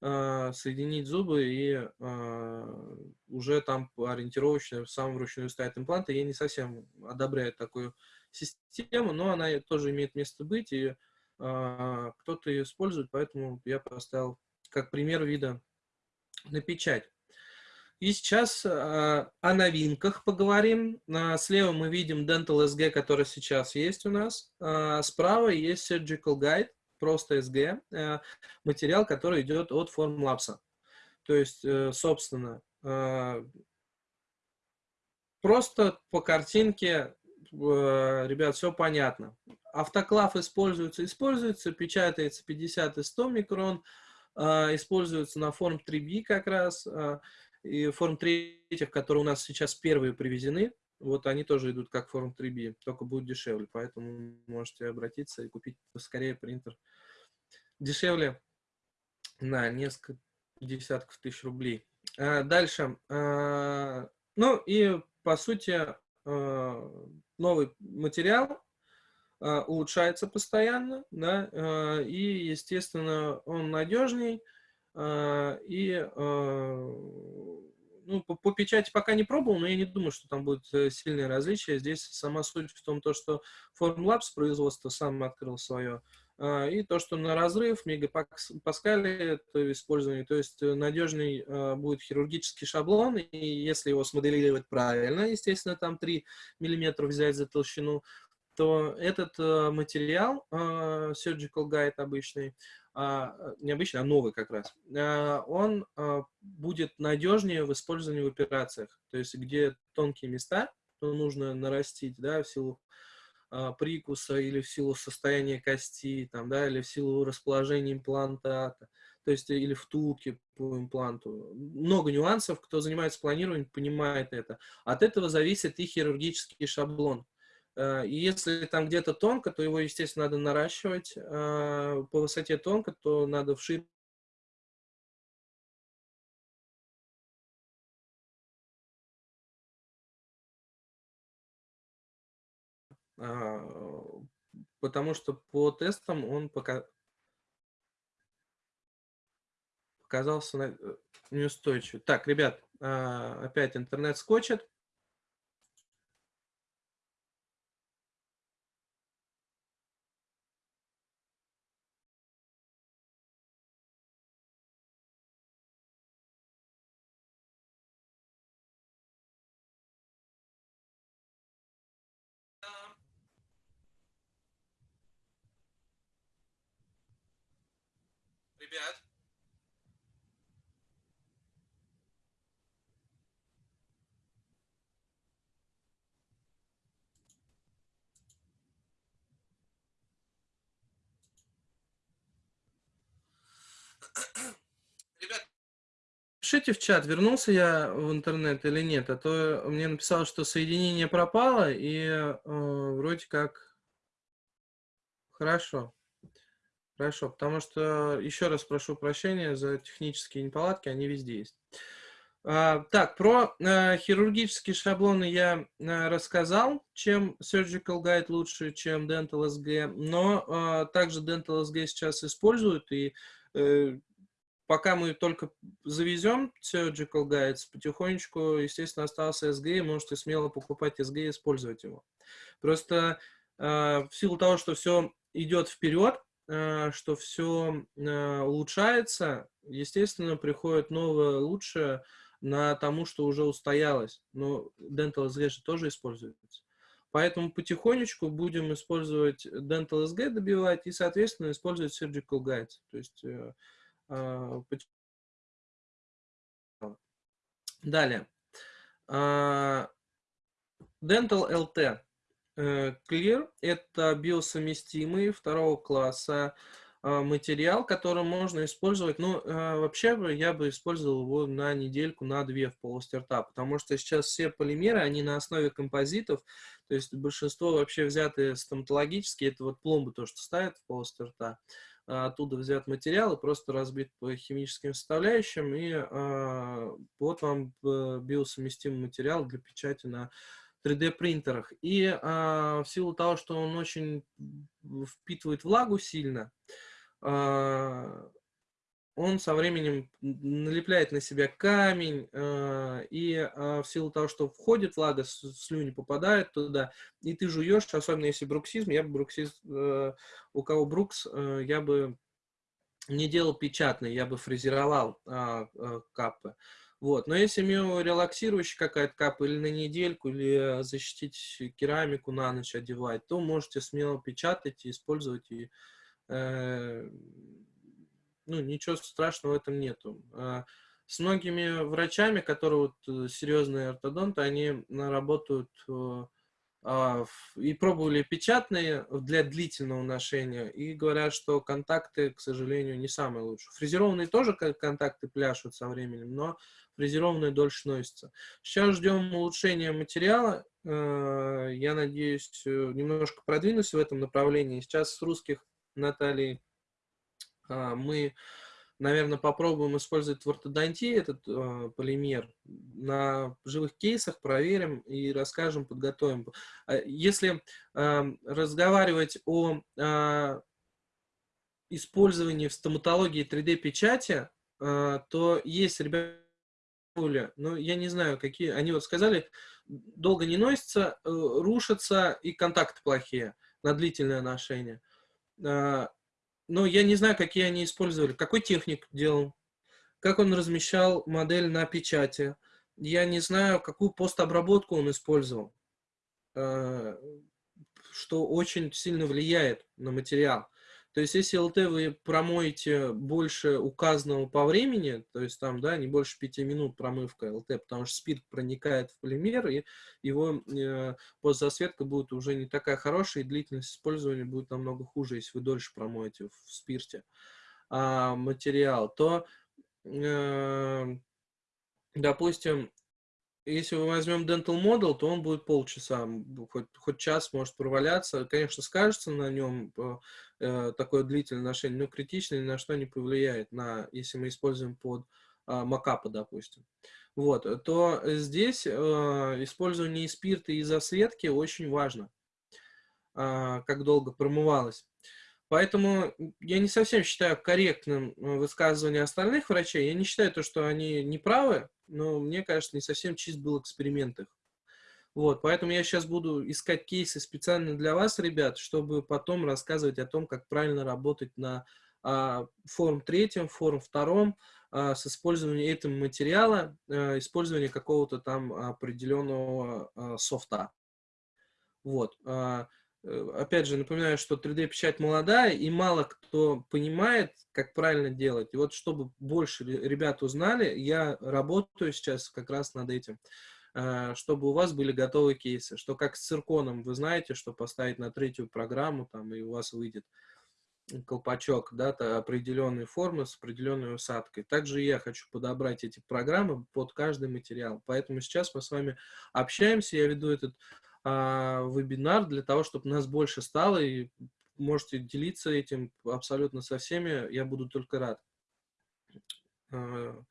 э, соединить зубы и э, уже там ориентировочно сам вручную ставить импланты. Я не совсем одобряю такую систему, но она тоже имеет место быть, и э, кто-то ее использует, поэтому я поставил как пример вида на печать. И сейчас э, о новинках поговорим. Э, слева мы видим Dental SG, который сейчас есть у нас. Э, справа есть Surgical Guide, просто SG, э, материал, который идет от Formlabs. То есть, э, собственно, э, просто по картинке ребят, все понятно. Автоклав используется, используется, печатается 50 и 100 микрон, э, используется на форм 3B как раз, э, и форм 3, которые у нас сейчас первые привезены, вот они тоже идут как форм 3B, только будет дешевле, поэтому можете обратиться и купить скорее принтер. Дешевле на несколько десятков тысяч рублей. Дальше. Ну и по сути новый материал э, улучшается постоянно, да, э, и, естественно, он надежней, э, и, э, ну, по, по печати пока не пробовал, но я не думаю, что там будет э, сильное различие. Здесь сама суть в том, то, что Formlabs производство сам открыл свое, э, и то, что на разрыв мегапаскали это использование, то есть надежный э, будет хирургический шаблон, и если его смоделировать правильно, естественно, там 3 миллиметра взять за толщину, то этот материал, Surgical Guide обычный, а, не обычный, а новый как раз, а, он а, будет надежнее в использовании в операциях. То есть, где тонкие места, то нужно нарастить, да, в силу прикуса или в силу состояния кости, там, да, или в силу расположения имплантата, то есть или втулки по импланту. Много нюансов, кто занимается планированием, понимает это. От этого зависит и хирургический шаблон. Э, и если там где-то тонко, то его, естественно, надо наращивать. Э, по высоте тонко, то надо вширить потому что по тестам он пока оказался на... неустойчивый. Так, ребят, опять интернет скочит. Ребят. Ребят, пишите в чат, вернулся я в интернет или нет, а то мне написал, что соединение пропало, и э, вроде как хорошо. Хорошо, потому что, еще раз прошу прощения за технические неполадки, они везде есть. А, так, про а, хирургические шаблоны я а, рассказал, чем Surgical Guide лучше, чем Dental SG, но а, также Dental SG сейчас используют, и пока мы только завезем Surgical Guides, потихонечку, естественно, остался SG, можете смело покупать SG и использовать его. Просто а, в силу того, что все идет вперед, Э, что все э, улучшается, естественно, приходит новое лучшее на тому, что уже устоялось. Но Dental SG же тоже используется. Поэтому потихонечку будем использовать Dental SG добивать и, соответственно, использовать Surgical Guides. То есть э, Далее. А, Dental LT. Э, Clear – это биосовместимый второго класса а, материал, который можно использовать. Ну, а, вообще я бы использовал его на недельку, на две в полости рта, потому что сейчас все полимеры, они на основе композитов, то есть большинство вообще взятые стоматологические, это вот пломбы то, что ставят в полости рта, а, оттуда взят материал и просто разбит по химическим составляющим, и вот вам э, биосовместимый материал для печати на 3D принтерах. И а, в силу того, что он очень впитывает влагу сильно, а, он со временем налепляет на себя камень, а, и а, в силу того, что входит влага, слюни попадает туда, и ты жуешь, особенно если бруксизм, я бы бруксизм, э, у кого брукс, э, я бы не делал печатный, я бы фрезеровал а, а, капы. Вот. Но если миорелаксирующая какая-то капа или на недельку, или защитить керамику на ночь одевать, то можете смело печатать и использовать. И, э, ну, ничего страшного в этом нету. А с многими врачами, которые вот э, серьезные ортодонты, они работают э, и пробовали печатные для длительного ношения, и говорят, что контакты, к сожалению, не самые лучшие. Фрезерованные тоже контакты пляшут со временем, но фрезерованные дольше носятся. Сейчас ждем улучшения материала. Э, я надеюсь, немножко продвинусь в этом направлении. Сейчас с русских Натальей а, мы наверное, попробуем использовать в ортодонтии этот э, полимер. На живых кейсах проверим и расскажем, подготовим. А если разговаривать о использовании в стоматологии 3D-печати, э, то есть, ребята, ну, я не знаю, какие... Они вот сказали, долго не носится, э, рушатся и контакты плохие на длительное ношение. Но я не знаю, какие они использовали, какой техник делал, как он размещал модель на печати. Я не знаю, какую постобработку он использовал, э, что очень сильно влияет на материал. То есть, если ЛТ вы промоете больше указанного по времени, то есть там, да, не больше 5 минут промывка ЛТ, потому что спирт проникает в полимер, и его э, постзасветка будет уже не такая хорошая, и длительность использования будет намного хуже, если вы дольше промоете в спирте а, материал, то, э, допустим, если мы возьмем Dental Model, то он будет полчаса, хоть, хоть час может проваляться. Конечно, скажется на нем э, э, такое длительное ношение, но критично ни на что не повлияет, на, если мы используем под э, макапа, допустим. Вот, то здесь э, использование спирта и засветки очень важно, э, как долго промывалось. Поэтому я не совсем считаю корректным высказывание остальных врачей. Я не считаю то, что они неправы, но мне кажется, не совсем чист был эксперимент их. Вот, поэтому я сейчас буду искать кейсы специально для вас, ребят, чтобы потом рассказывать о том, как правильно работать на а, форум третьем, форум втором, а, с использованием этого материала, а, использование какого-то там определенного а, софта. Вот. А, э, опять же, напоминаю, что 3D-печать молодая, и мало кто понимает, как правильно делать. И вот, чтобы больше ребят узнали, я работаю сейчас как раз над этим. Э, чтобы у вас были готовые кейсы, что как с цирконом, вы знаете, что поставить на третью программу, там, и у вас выйдет колпачок, да, определенной формы с определенной усадкой. Также я хочу подобрать эти программы под каждый материал. Поэтому сейчас мы с вами общаемся, я веду этот вебинар для того, чтобы нас больше стало, и можете делиться этим абсолютно со всеми, я буду только рад. А,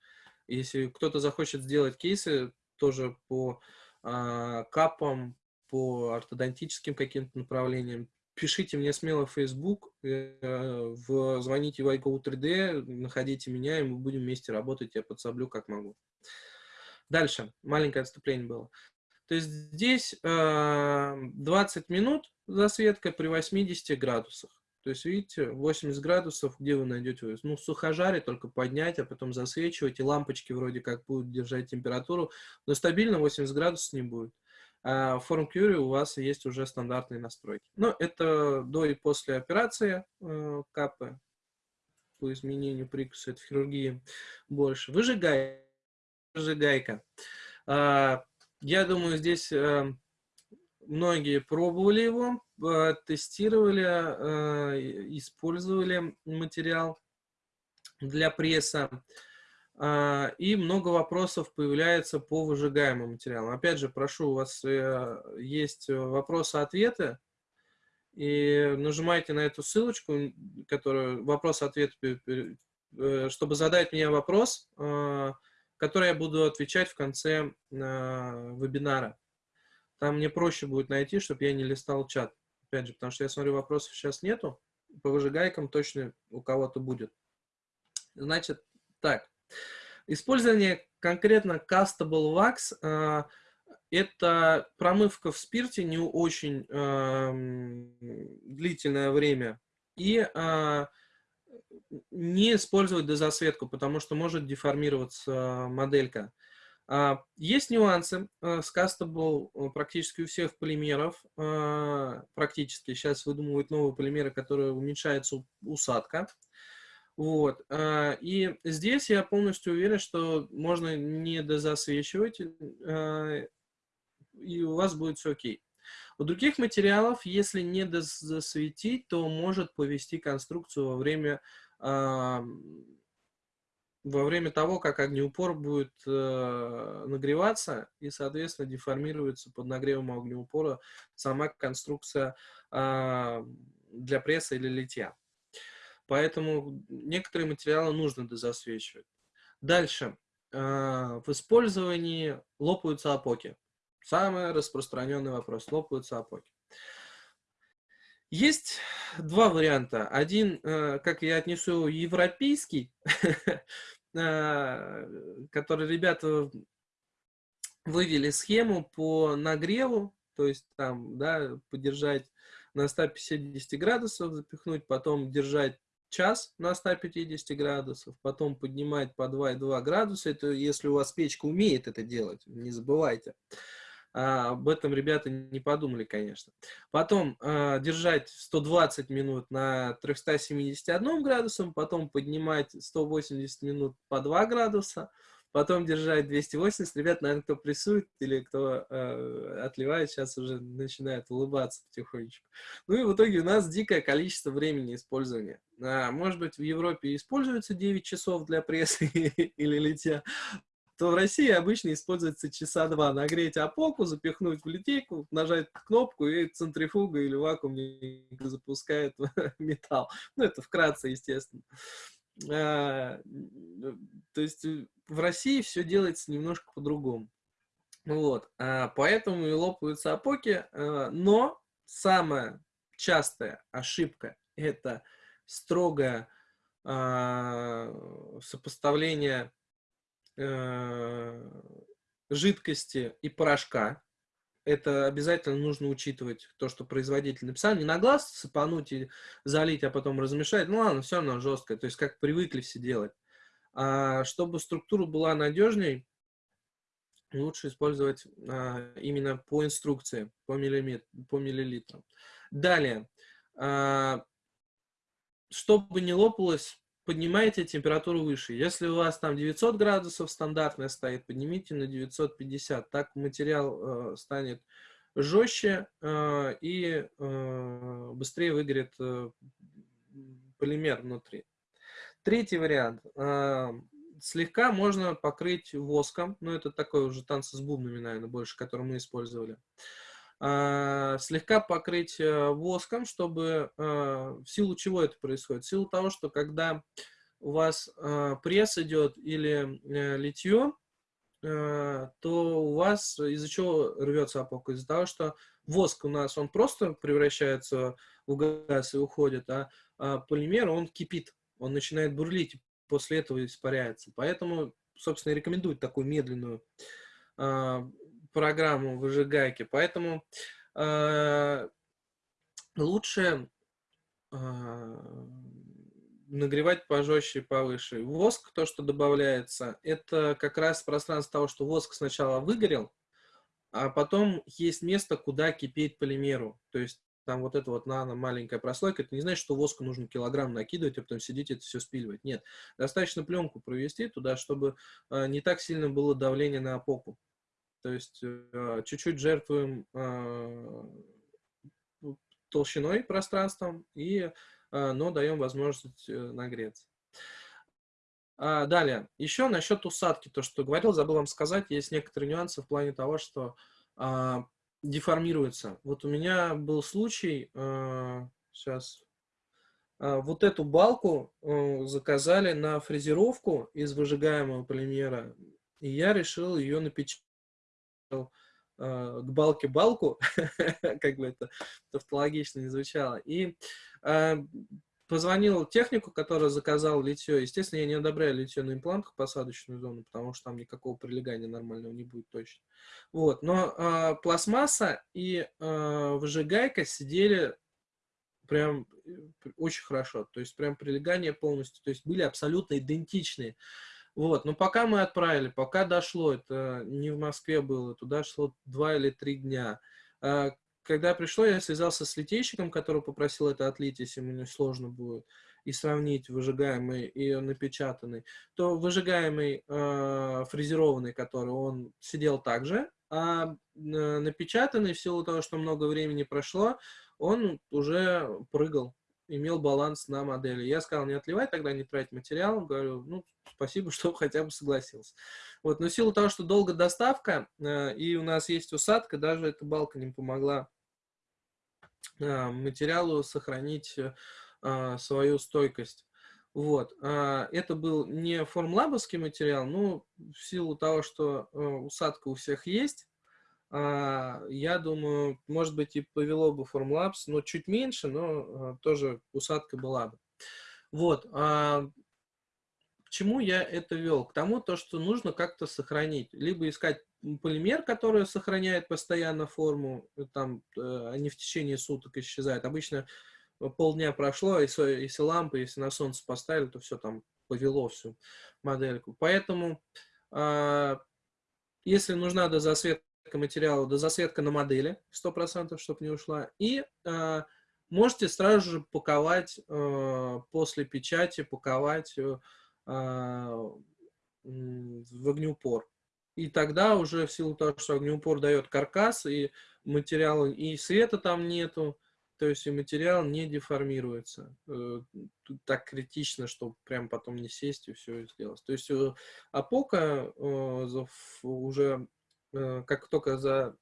если кто-то захочет сделать кейсы, тоже по э, капам, по ортодонтическим каким-то направлениям. Пишите мне смело в Facebook, э, в, звоните в iGo 3D, находите меня, и мы будем вместе работать, я подсоблю как могу. Дальше, маленькое отступление было. То есть здесь э, 20 минут засветка при 80 градусах. То есть, видите, 80 градусов, где вы найдете? Ну, сухожаре только поднять, а потом засвечивать, и лампочки вроде как будут держать температуру, но стабильно 80 градусов не будет. А в Form Curie у вас есть уже стандартные настройки. Но это до и после операции э, капы по изменению прикуса, это в хирургии больше. Выжигай, выжигайка. А, я думаю, здесь э, многие пробовали его, э, тестировали, э, использовали материал для пресса. И много вопросов появляется по выжигаемым материалам. Опять же, прошу, у вас есть вопросы-ответы, и нажимайте на эту ссылочку, которую вопрос-ответ, чтобы задать мне вопрос, который я буду отвечать в конце вебинара. Там мне проще будет найти, чтобы я не листал чат. Опять же, потому что я смотрю, вопросов сейчас нету. По выжигайкам точно у кого-то будет. Значит, так. Использование конкретно Castable Wax э, это промывка в спирте не очень э, длительное время. И э, не использовать дозасветку, потому что может деформироваться моделька. А, есть нюансы э, с Castable э, практически у всех полимеров. А, практически сейчас выдумывают новые полимеры, которые уменьшается усадка. Вот. И здесь я полностью уверен, что можно не дозасвечивать, и у вас будет все окей. У других материалов, если не дозасветить, то может повести конструкцию во время во время того, как огнеупор будет э, нагреваться и, соответственно, деформируется под нагревом огнеупора сама конструкция э, для пресса или литья. Поэтому некоторые материалы нужно дозасвечивать. Дальше. Э, в использовании лопаются опоки. Самый распространенный вопрос. Лопаются опоки. Есть два варианта. Один, э, как я отнесу, европейский, Э, который ребята вывели схему по нагреву, то есть там, да, подержать на 150 градусов, запихнуть, потом держать час на 150 градусов, потом поднимать по 2,2 градуса, это если у вас печка умеет это делать, не забывайте. А, об этом ребята не подумали, конечно. Потом а, держать 120 минут на 371 градусом, потом поднимать 180 минут по 2 градуса, потом держать 280. Ребят, наверное, кто прессует или кто э, отливает, сейчас уже начинает улыбаться потихонечку. Ну и в итоге у нас дикое количество времени использования. А, может быть, в Европе используется 9 часов для прессы или литья, то в России обычно используется часа два. Нагреть опоку, запихнуть в литейку, нажать кнопку, и центрифуга или вакуумник запускает металл. Ну, это вкратце, естественно. А, то есть в России все делается немножко по-другому. Вот, а, поэтому и лопаются опоки, а, но самая частая ошибка это строгое а, сопоставление жидкости и порошка. Это обязательно нужно учитывать, то, что производитель написал. Не на глаз сыпануть и залить, а потом размешать. Ну ладно, все равно жесткое. То есть как привыкли все делать. А чтобы структура была надежней, лучше использовать а, именно по инструкции, по, миллиметр, по миллилитрам. Далее, а, чтобы не лопалось, поднимайте температуру выше. Если у вас там 900 градусов стандартная стоит, поднимите на 950. Так материал э, станет жестче э, и э, быстрее выгорит э, полимер внутри. Третий вариант. Э, слегка можно покрыть воском. Ну, это такой уже танцы с бубнами, наверное, больше, который мы использовали. Э, слегка покрыть э, воском, чтобы в силу чего это происходит? В силу того, что когда у вас пресс идет или литье, то у вас из-за чего рвется опока? Из-за того, что воск у нас, он просто превращается в газ и уходит, а полимер, он кипит он начинает бурлить, после этого испаряется. Поэтому, собственно, рекомендуют такую медленную э, программу выжигайки. Поэтому э, лучше э, нагревать пожестче и повыше. Воск, то, что добавляется, это как раз пространство того, что воск сначала выгорел, а потом есть место, куда кипеть полимеру. То есть там вот эта вот нано маленькая прослойка, это не значит, что воску нужно килограмм накидывать, а потом сидеть это все спиливать. Нет, достаточно пленку провести туда, чтобы э, не так сильно было давление на опоку. То есть э, чуть-чуть жертвуем э, толщиной пространством, и, но даем возможность нагреться. А, далее, еще насчет усадки, то, что говорил, забыл вам сказать, есть некоторые нюансы в плане того, что а, деформируется. Вот у меня был случай, э, сейчас, э, вот эту балку э, заказали на фрезеровку из выжигаемого полимера, и я решил ее напечатать э, к балке балку, как бы это тавтологично не звучало, и э, Позвонил технику, который заказал литье. Естественно, я не одобряю литье на имплантах посадочную зону, потому что там никакого прилегания нормального не будет точно. Вот. Но э, пластмасса и э, выжигайка сидели прям э, очень хорошо. То есть прям прилегание полностью. То есть были абсолютно идентичные. Вот. Но пока мы отправили, пока дошло, это не в Москве было, туда шло два или три дня а, когда пришло, я связался с литейщиком, который попросил это отлить, если ему сложно будет, и сравнить выжигаемый и напечатанный, то выжигаемый э, фрезерованный, который он сидел также, а э, напечатанный, в силу того, что много времени прошло, он уже прыгал, имел баланс на модели. Я сказал, не отливай тогда, не тратить материал. Говорю, ну, спасибо, что хотя бы согласился. Вот, но в силу того, что долго доставка, э, и у нас есть усадка, даже эта балка не помогла а, материалу сохранить а, свою стойкость. Вот. А, это был не формлабовский материал, но в силу того, что усадка у всех есть, я думаю, может быть, и повело бы Formlabs, но чуть меньше, но тоже усадка была бы. Вот чему я это вел? К тому, то, что нужно как-то сохранить. Либо искать полимер, который сохраняет постоянно форму, э, там, э, они в течение суток исчезают. Обычно э, полдня прошло, если, если лампы, если на солнце поставили, то все там повело всю модельку. Поэтому, если нужна дозасветка материала, дозасветка на модели 100%, чтобы не ушла. И э, можете сразу же паковать э, после печати, паковать а, в огнеупор. И тогда уже в силу того, что огнеупор дает каркас, и материал, и света там нету, то есть и материал не деформируется э, так критично, чтобы прям потом не сесть и все сделать. То есть э, апока э, уже как только за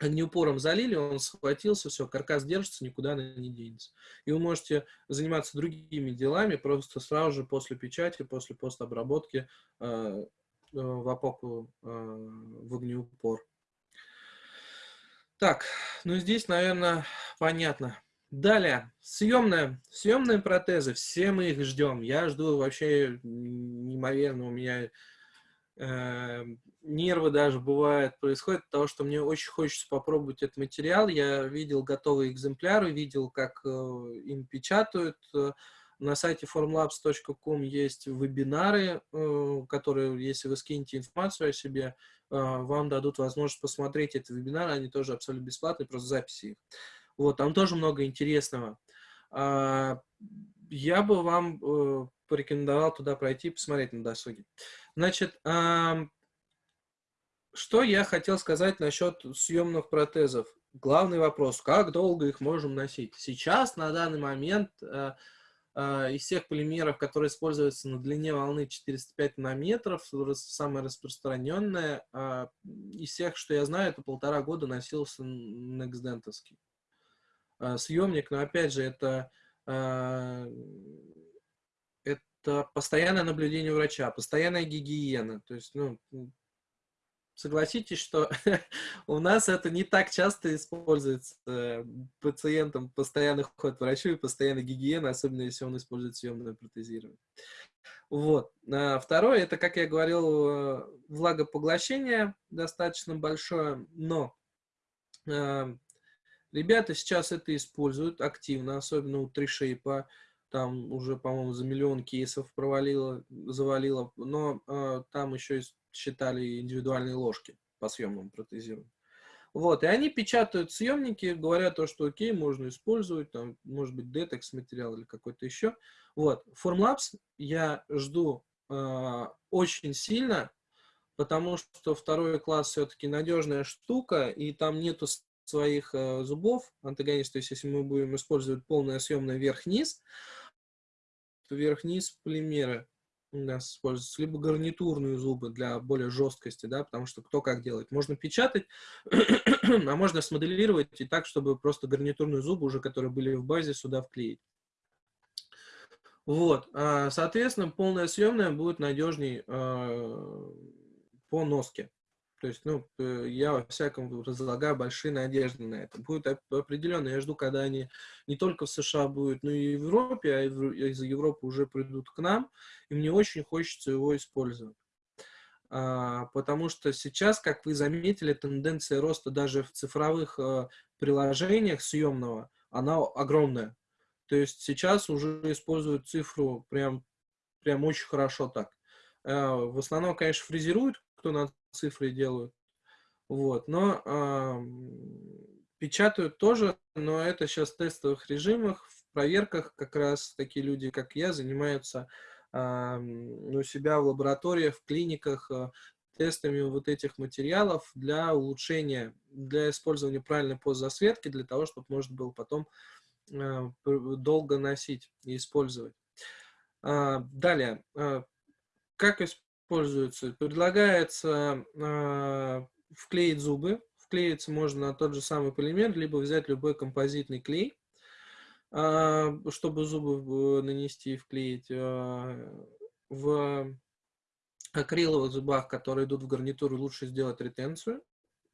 огнеупором залили, он схватился, все, каркас держится, никуда она не денется. И вы можете заниматься другими делами просто сразу же после печати, после постобработки э, э, в опоку э, в огнеупор. Так, ну здесь, наверное, понятно. Далее, съемная, съемные протезы, все мы их ждем. Я жду вообще неимоверно, у меня э, нервы даже бывают, происходит того, что мне очень хочется попробовать этот материал. Я видел готовые экземпляры, видел, как э, им печатают. На сайте formlabs.com есть вебинары, э, которые, если вы скинете информацию о себе, э, вам дадут возможность посмотреть эти вебинары, они тоже абсолютно бесплатные, просто записи их. Вот, там тоже много интересного. А, я бы вам э, порекомендовал туда пройти, посмотреть на досуге. Значит, что я хотел сказать насчет съемных протезов. Главный вопрос, как долго их можем носить? Сейчас, на данный момент, э, э, из всех полимеров, которые используются на длине волны 405 нанометров, самое распространенное, из всех, что я знаю, это полтора года носился Nextdentовский. А, съемник, но опять же, это, а, это постоянное наблюдение врача, постоянная гигиена. То есть, ну, согласитесь, что у нас это не так часто используется. Э, пациентам постоянно ходит к врачу и постоянно гигиена, особенно если он использует съемное протезирование. Вот. А второе, это, как я говорил, э, влагопоглощение достаточно большое, но Ребята сейчас это используют активно, особенно у TreeShape. Там уже, по-моему, за миллион кейсов провалило, завалило. Но э, там еще считали индивидуальные ложки по съемному протезированию. Вот, и они печатают съемники, говорят то, что окей, можно использовать, там, может быть, Detex материал или какой-то еще. Вот, Formlabs я жду э, очень сильно, потому что второй класс все-таки надежная штука, и там нету своих э, зубов, антагонист, то есть если мы будем использовать полное съемное верх-низ, то верх-низ полимеры нас используются, либо гарнитурные зубы для более жесткости, да, потому что кто как делает. Можно печатать, а можно смоделировать и так, чтобы просто гарнитурные зубы, уже которые были в базе, сюда вклеить. Вот, а, соответственно, полное съемное будет надежней э, по носке. То есть, ну, э, я во всяком разлагаю большие надежды на это. Будет определенно, я жду, когда они не только в США будут, но и в Европе, а из Европы уже придут к нам, и мне очень хочется его использовать. А, потому что сейчас, как вы заметили, тенденция роста даже в цифровых а, приложениях съемного, она огромная. То есть сейчас уже используют цифру прям, прям очень хорошо так. А, в основном, конечно, фрезеруют, кто на цифры делают. Вот, но э, печатают тоже, но это сейчас в тестовых режимах, в проверках как раз такие люди, как я, занимаются э, у себя в лабораториях, в клиниках э, тестами вот этих материалов для улучшения, для использования правильной постзасветки, для того, чтобы можно было потом э, долго носить и использовать. Э, далее, э, как использовать пользуются. Предлагается э, вклеить зубы. Вклеиться можно на тот же самый полимер, либо взять любой композитный клей, э, чтобы зубы нанести и вклеить. Э, в акриловых зубах, которые идут в гарнитуру, лучше сделать ретенцию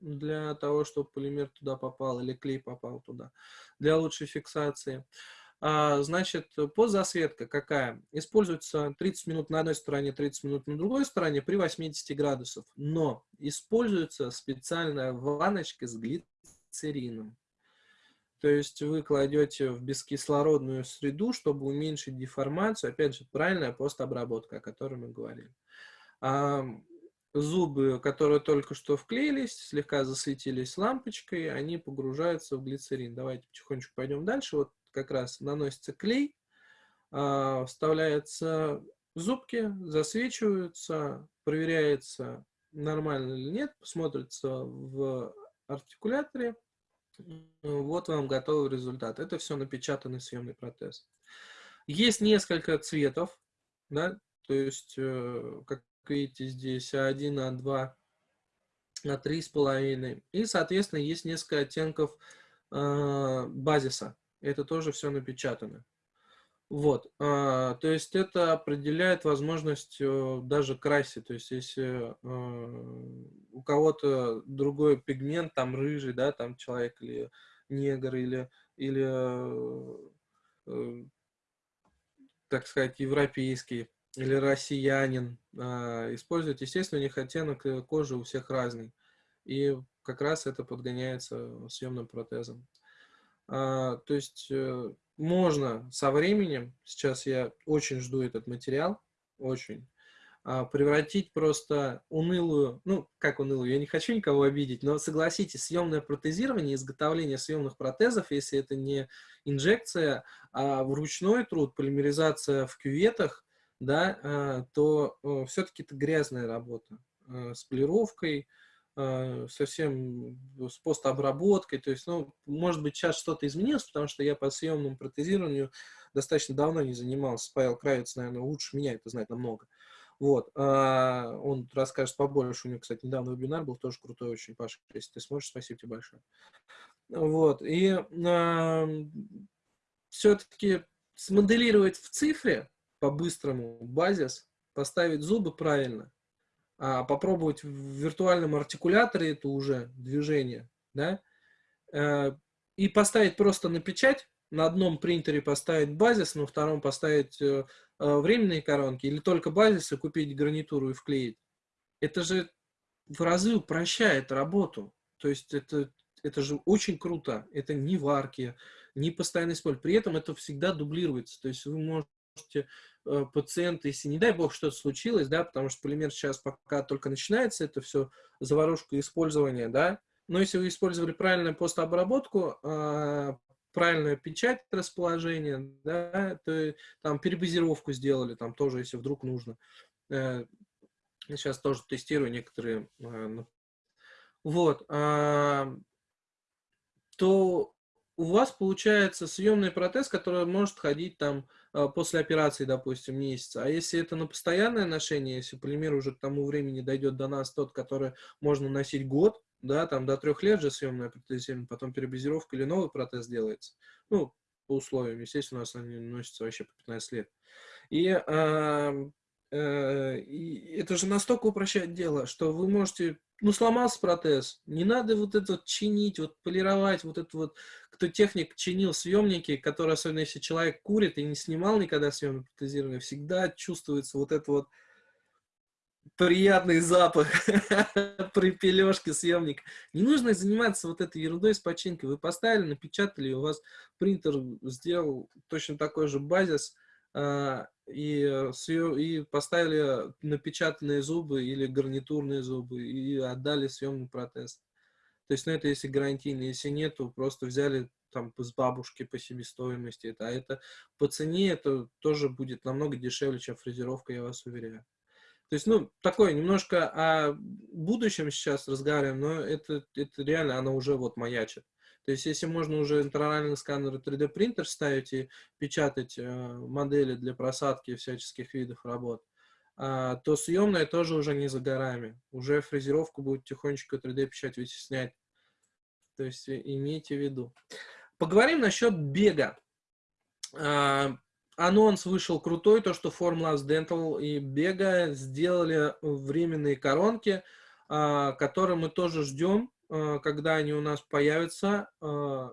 для того, чтобы полимер туда попал или клей попал туда, для лучшей фиксации. А, значит, подзасветка какая? Используется 30 минут на одной стороне, 30 минут на другой стороне при 80 градусов. Но используется специальная ванночка с глицерином. То есть вы кладете в бескислородную среду, чтобы уменьшить деформацию. Опять же, правильная постобработка, о которой мы говорили. А, зубы, которые только что вклеились, слегка засветились лампочкой, они погружаются в глицерин. Давайте потихонечку пойдем дальше. Вот как раз наносится клей, а, вставляются зубки, засвечиваются, проверяется, нормально или нет, смотрится в артикуляторе. Вот вам готовый результат. Это все напечатанный съемный протез. Есть несколько цветов, да, то есть, э, как видите, здесь А1, А2, А3,5. И, соответственно, есть несколько оттенков э, базиса это тоже все напечатано. Вот, а, то есть это определяет возможность э, даже красить, то есть если э, у кого-то другой пигмент, там рыжий, да, там человек или негр, или или, э, так сказать, европейский, или россиянин э, использует, естественно, у них оттенок кожи у всех разный. И как раз это подгоняется съемным протезом. А, то есть э, можно со временем, сейчас я очень жду этот материал, очень, а, превратить просто унылую, ну, как унылую, я не хочу никого обидеть, но согласитесь, съемное протезирование, изготовление съемных протезов, если это не инжекция, а вручной труд, полимеризация в кюветах, да, а, то э, все-таки это грязная работа э, с полировкой, совсем с постобработкой, то есть, ну, может быть, сейчас что-то изменилось, потому что я по съемному протезированию достаточно давно не занимался. Павел Кравец, наверное, лучше меня это знает намного. Вот, а, он расскажет побольше. У него, кстати, недавно вебинар был, тоже крутой очень, Паша. Если ты сможешь, спасибо тебе большое. Вот, и а, все-таки смоделировать в цифре по-быстрому базис, поставить зубы правильно, а попробовать в виртуальном артикуляторе это уже движение, да, э, и поставить просто на печать, на одном принтере поставить базис, на втором поставить э, временные коронки, или только базис и купить гарнитуру и вклеить. Это же в разы упрощает работу. То есть это, это же очень круто. Это не варки, не постоянный использование. При этом это всегда дублируется. То есть вы можете Э, пациента, если, не дай бог, что-то случилось, да, потому что полимер сейчас пока только начинается, это все заварушка использования, да, но если вы использовали правильную постобработку, а, правильную печать расположения, да, то там перебазировку сделали, там тоже, если вдруг нужно. Э, сейчас тоже тестирую некоторые. Э, вот. То у вас получается съемный протез, который может ходить там а, после операции, допустим, месяца. А если это на постоянное ношение, если полимер уже к тому времени дойдет до нас тот, который можно носить год, да, там до трех лет же съемное протезирование, потом перебазировка или новый протез делается. Ну, по условиям, естественно, у нас они носятся вообще по 15 лет. И э, Э, это же настолько упрощает дело, что вы можете, ну, сломался протез, не надо вот это вот чинить, вот полировать, вот это вот, кто техник чинил съемники, который, особенно если человек курит и не снимал никогда съемное протезирование, всегда чувствуется вот это вот приятный запах при пележке съемник. Не нужно заниматься вот этой ерундой с починкой. Вы поставили, напечатали, у вас принтер сделал точно такой же базис, и, э, и поставили напечатанные зубы или гарнитурные зубы и отдали съемный протез. То есть, ну, это если гарантийный, если нет, то просто взяли там с бабушки по себестоимости. А это по цене это тоже будет намного дешевле, чем фрезеровка, я вас уверяю. То есть, ну, такое немножко о будущем сейчас разговариваем, но это, это реально, оно уже вот маячит. То есть, если можно уже интероральный сканер и 3D принтер ставить и печатать э, модели для просадки всяческих видов работ, э, то съемная тоже уже не за горами. Уже фрезеровку будет тихонечко 3D печать вытеснять. То есть, имейте в виду. Поговорим насчет бега. Э, анонс вышел крутой, то, что Formlabs Dental и Бега сделали временные коронки, э, которые мы тоже ждем когда они у нас появятся, э,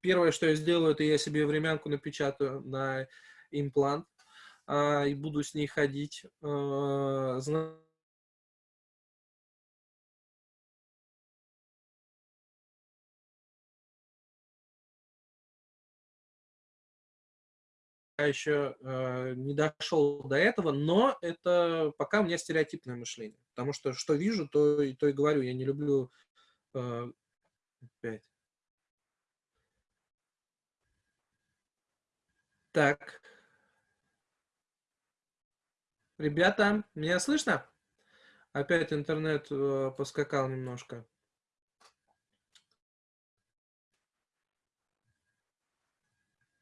первое, что я сделаю, это я себе времянку напечатаю на имплант а, и буду с ней ходить. Еще э, не дошел до этого, но это пока у меня стереотипное мышление. Потому что что вижу, то, и то и говорю. Я не люблю... Э, опять. Так. Ребята, меня слышно? Опять интернет э, поскакал немножко.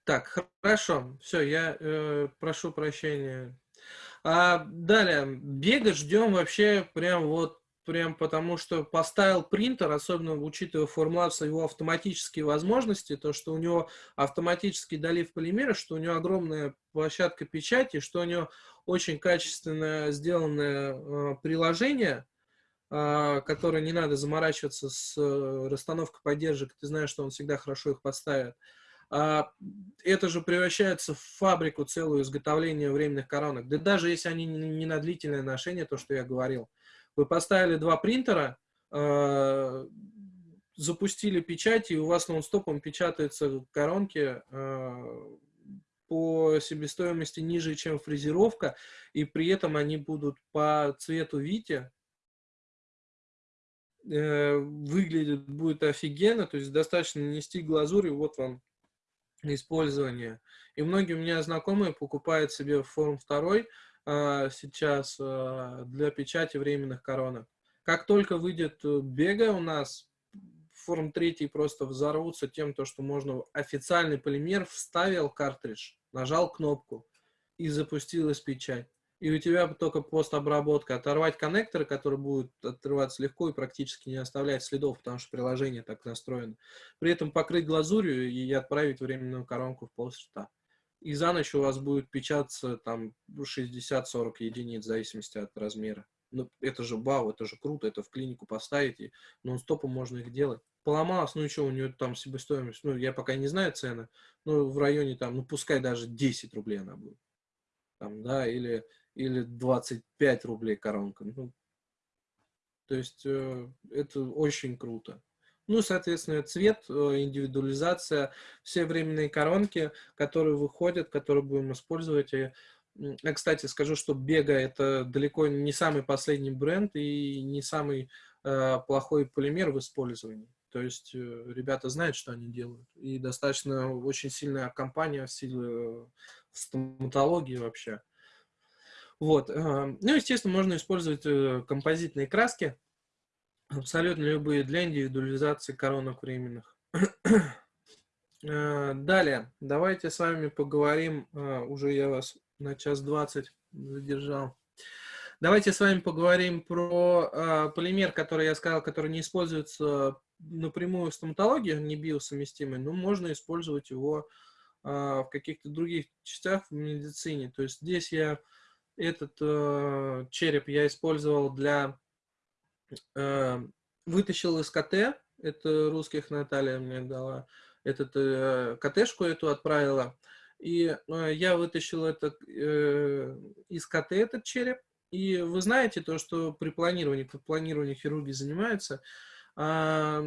Так, хорошо. Все, я э, прошу прощения. А, далее, бега ждем вообще прям вот, прям потому что поставил принтер, особенно учитывая формулацию его автоматические возможности, то, что у него автоматический долив полимера, что у него огромная площадка печати, что у него очень качественно сделанное э, приложение, а, который не надо заморачиваться с э, расстановкой поддержек, ты знаешь, что он всегда хорошо их поставит. А, это же превращается в фабрику целую изготовления временных коронок. Да даже если они не на длительное ношение, то, что я говорил. Вы поставили два принтера, а, запустили печать, и у вас нон-стопом печатаются коронки а, по себестоимости ниже, чем фрезеровка, и при этом они будут по цвету Вити э, выглядит будет офигенно, то есть достаточно нанести глазурь, и вот вам использования. И многие у меня знакомые покупают себе форм второй а, сейчас а, для печати временных коронок. Как только выйдет э, бега у нас, форм третий просто взорвутся тем, то, что можно официальный полимер, вставил картридж, нажал кнопку и запустилась печать и у тебя только постобработка. Оторвать коннекторы, которые будут отрываться легко и практически не оставлять следов, потому что приложение так настроено. При этом покрыть глазурью и отправить временную коронку в полшта. И за ночь у вас будет печататься там 60-40 единиц, в зависимости от размера. Ну, это же бау, это же круто, это в клинику поставить, и нон-стопом можно их делать. Поломалось, ну и что, у нее там себестоимость, ну, я пока не знаю цены, но в районе там, ну, пускай даже 10 рублей она будет. Там, да, или или 25 рублей коронка. Ну, то есть э, это очень круто. Ну, соответственно, цвет, э, индивидуализация, все временные коронки, которые выходят, которые будем использовать. И, кстати, скажу, что Бега это далеко не самый последний бренд и не самый э, плохой полимер в использовании. То есть э, ребята знают, что они делают. И достаточно очень сильная компания в силе э, стоматологии вообще. Вот. Ну, естественно, можно использовать э, композитные краски, абсолютно любые для индивидуализации коронок временных. Э, далее, давайте с вами поговорим, э, уже я вас на час двадцать задержал. Давайте с вами поговорим про полимер, который я сказал, который не используется напрямую в стоматологии, не биосовместимый, но можно использовать его в каких-то других частях в медицине. То есть здесь я этот э, череп я использовал для... Э, вытащил из КТ, это русских Наталья мне дала, этот э, КТшку эту отправила. И э, я вытащил это э, из КТ, этот череп. И вы знаете то, что при планировании, при планировании хирурги занимаются, Э,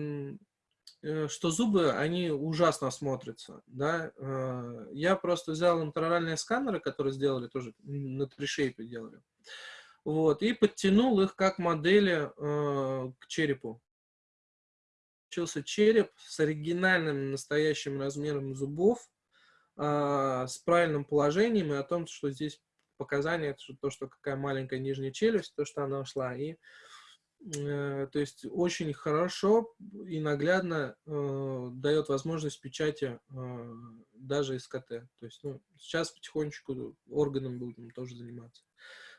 что зубы, они ужасно смотрятся, да. Э, я просто взял интероральные сканеры, которые сделали тоже на тришейпе делали, вот, и подтянул их как модели э, к черепу. Получился череп с оригинальным настоящим размером зубов, с правильным положением и о том, что здесь показания, то, что какая маленькая нижняя челюсть, то, что она ушла, и Э, то есть очень хорошо и наглядно э, дает возможность печати э, даже КТ. То есть ну, сейчас потихонечку органом будем тоже заниматься.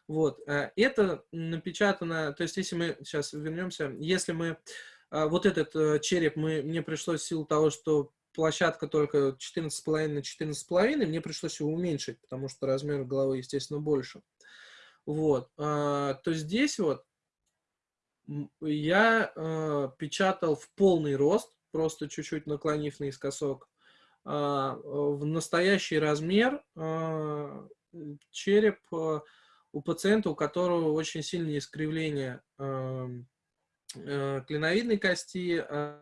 Вот, э, это напечатано, то есть если мы, сейчас вернемся, если мы, э, вот этот э, череп, мы, мне пришлось в силу того, что площадка только 14,5 на 14,5, мне пришлось его уменьшить, потому что размер головы, естественно, больше. Вот, э, то здесь вот я э, печатал в полный рост, просто чуть-чуть наклонив наискосок, э, в настоящий размер э, череп э, у пациента, у которого очень сильное искривление э, э, клиновидной кости э,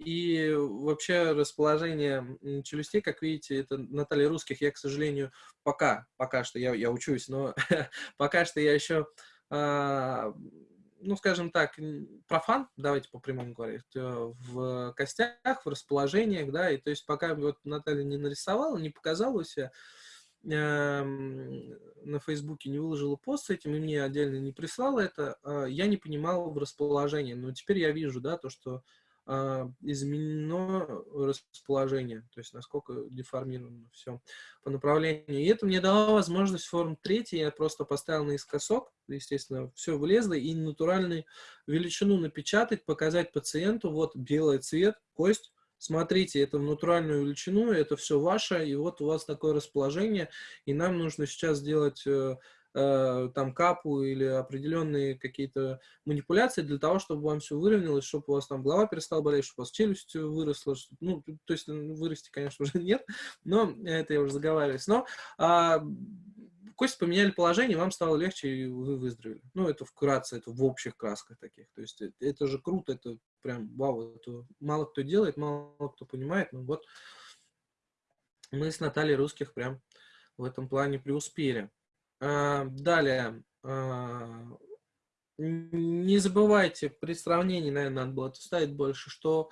и вообще расположение челюстей, как видите, это Наталья Русских, я, к сожалению, пока, пока что я, я учусь, но пока что я еще ну, скажем так, профан, давайте по прямому говорить, э, в костях, в расположениях, да, и то есть пока вот Наталья не нарисовала, не показала себя, э, на Фейсбуке не выложила пост с этим, и мне отдельно не прислала это, э, я не понимал в расположении, но теперь я вижу, да, то, что изменено расположение, то есть насколько деформировано все по направлению. И это мне дало возможность форм 3, я просто поставил наискосок, естественно, все влезло, и натуральную величину напечатать, показать пациенту, вот белый цвет, кость, смотрите, это в натуральную величину, это все ваше, и вот у вас такое расположение, и нам нужно сейчас сделать э, там капу или определенные какие-то манипуляции для того, чтобы вам все выровнялось, чтобы у вас там голова перестала болеть, чтобы у вас челюсть выросла. Чтобы, ну, то есть вырасти, конечно, уже нет, но это я уже заговариваюсь. Но а, кости поменяли положение, вам стало легче, и вы выздоровели. Ну, это вкратце, это в общих красках таких. То есть это, это же круто, это прям вау, это мало кто делает, мало кто понимает. Ну вот мы с Натальей Русских прям в этом плане преуспели. А, далее. А, не забывайте, при сравнении, наверное, надо было ставить больше, что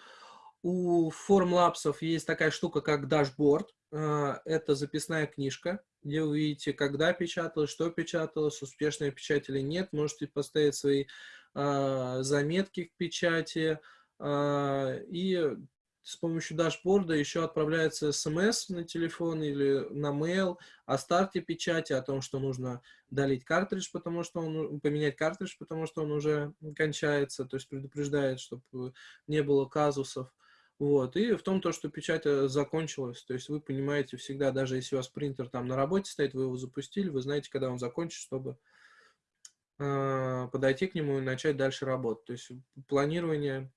у Formlabs есть такая штука, как дашборд. А, это записная книжка, где вы видите, когда печаталось, что печаталось, успешная печать или нет. Можете поставить свои заметки к печати. И с помощью дашборда еще отправляется смс на телефон или на mail о старте печати, о том, что нужно долить картридж, потому что он, поменять картридж, потому что он уже кончается, то есть предупреждает, чтобы не было казусов. Вот. И в том, то, что печать э, закончилась. То есть вы понимаете всегда, даже если у вас принтер там на работе стоит, вы его запустили, вы знаете, когда он закончит, чтобы э, подойти к нему и начать дальше работать. То есть планирование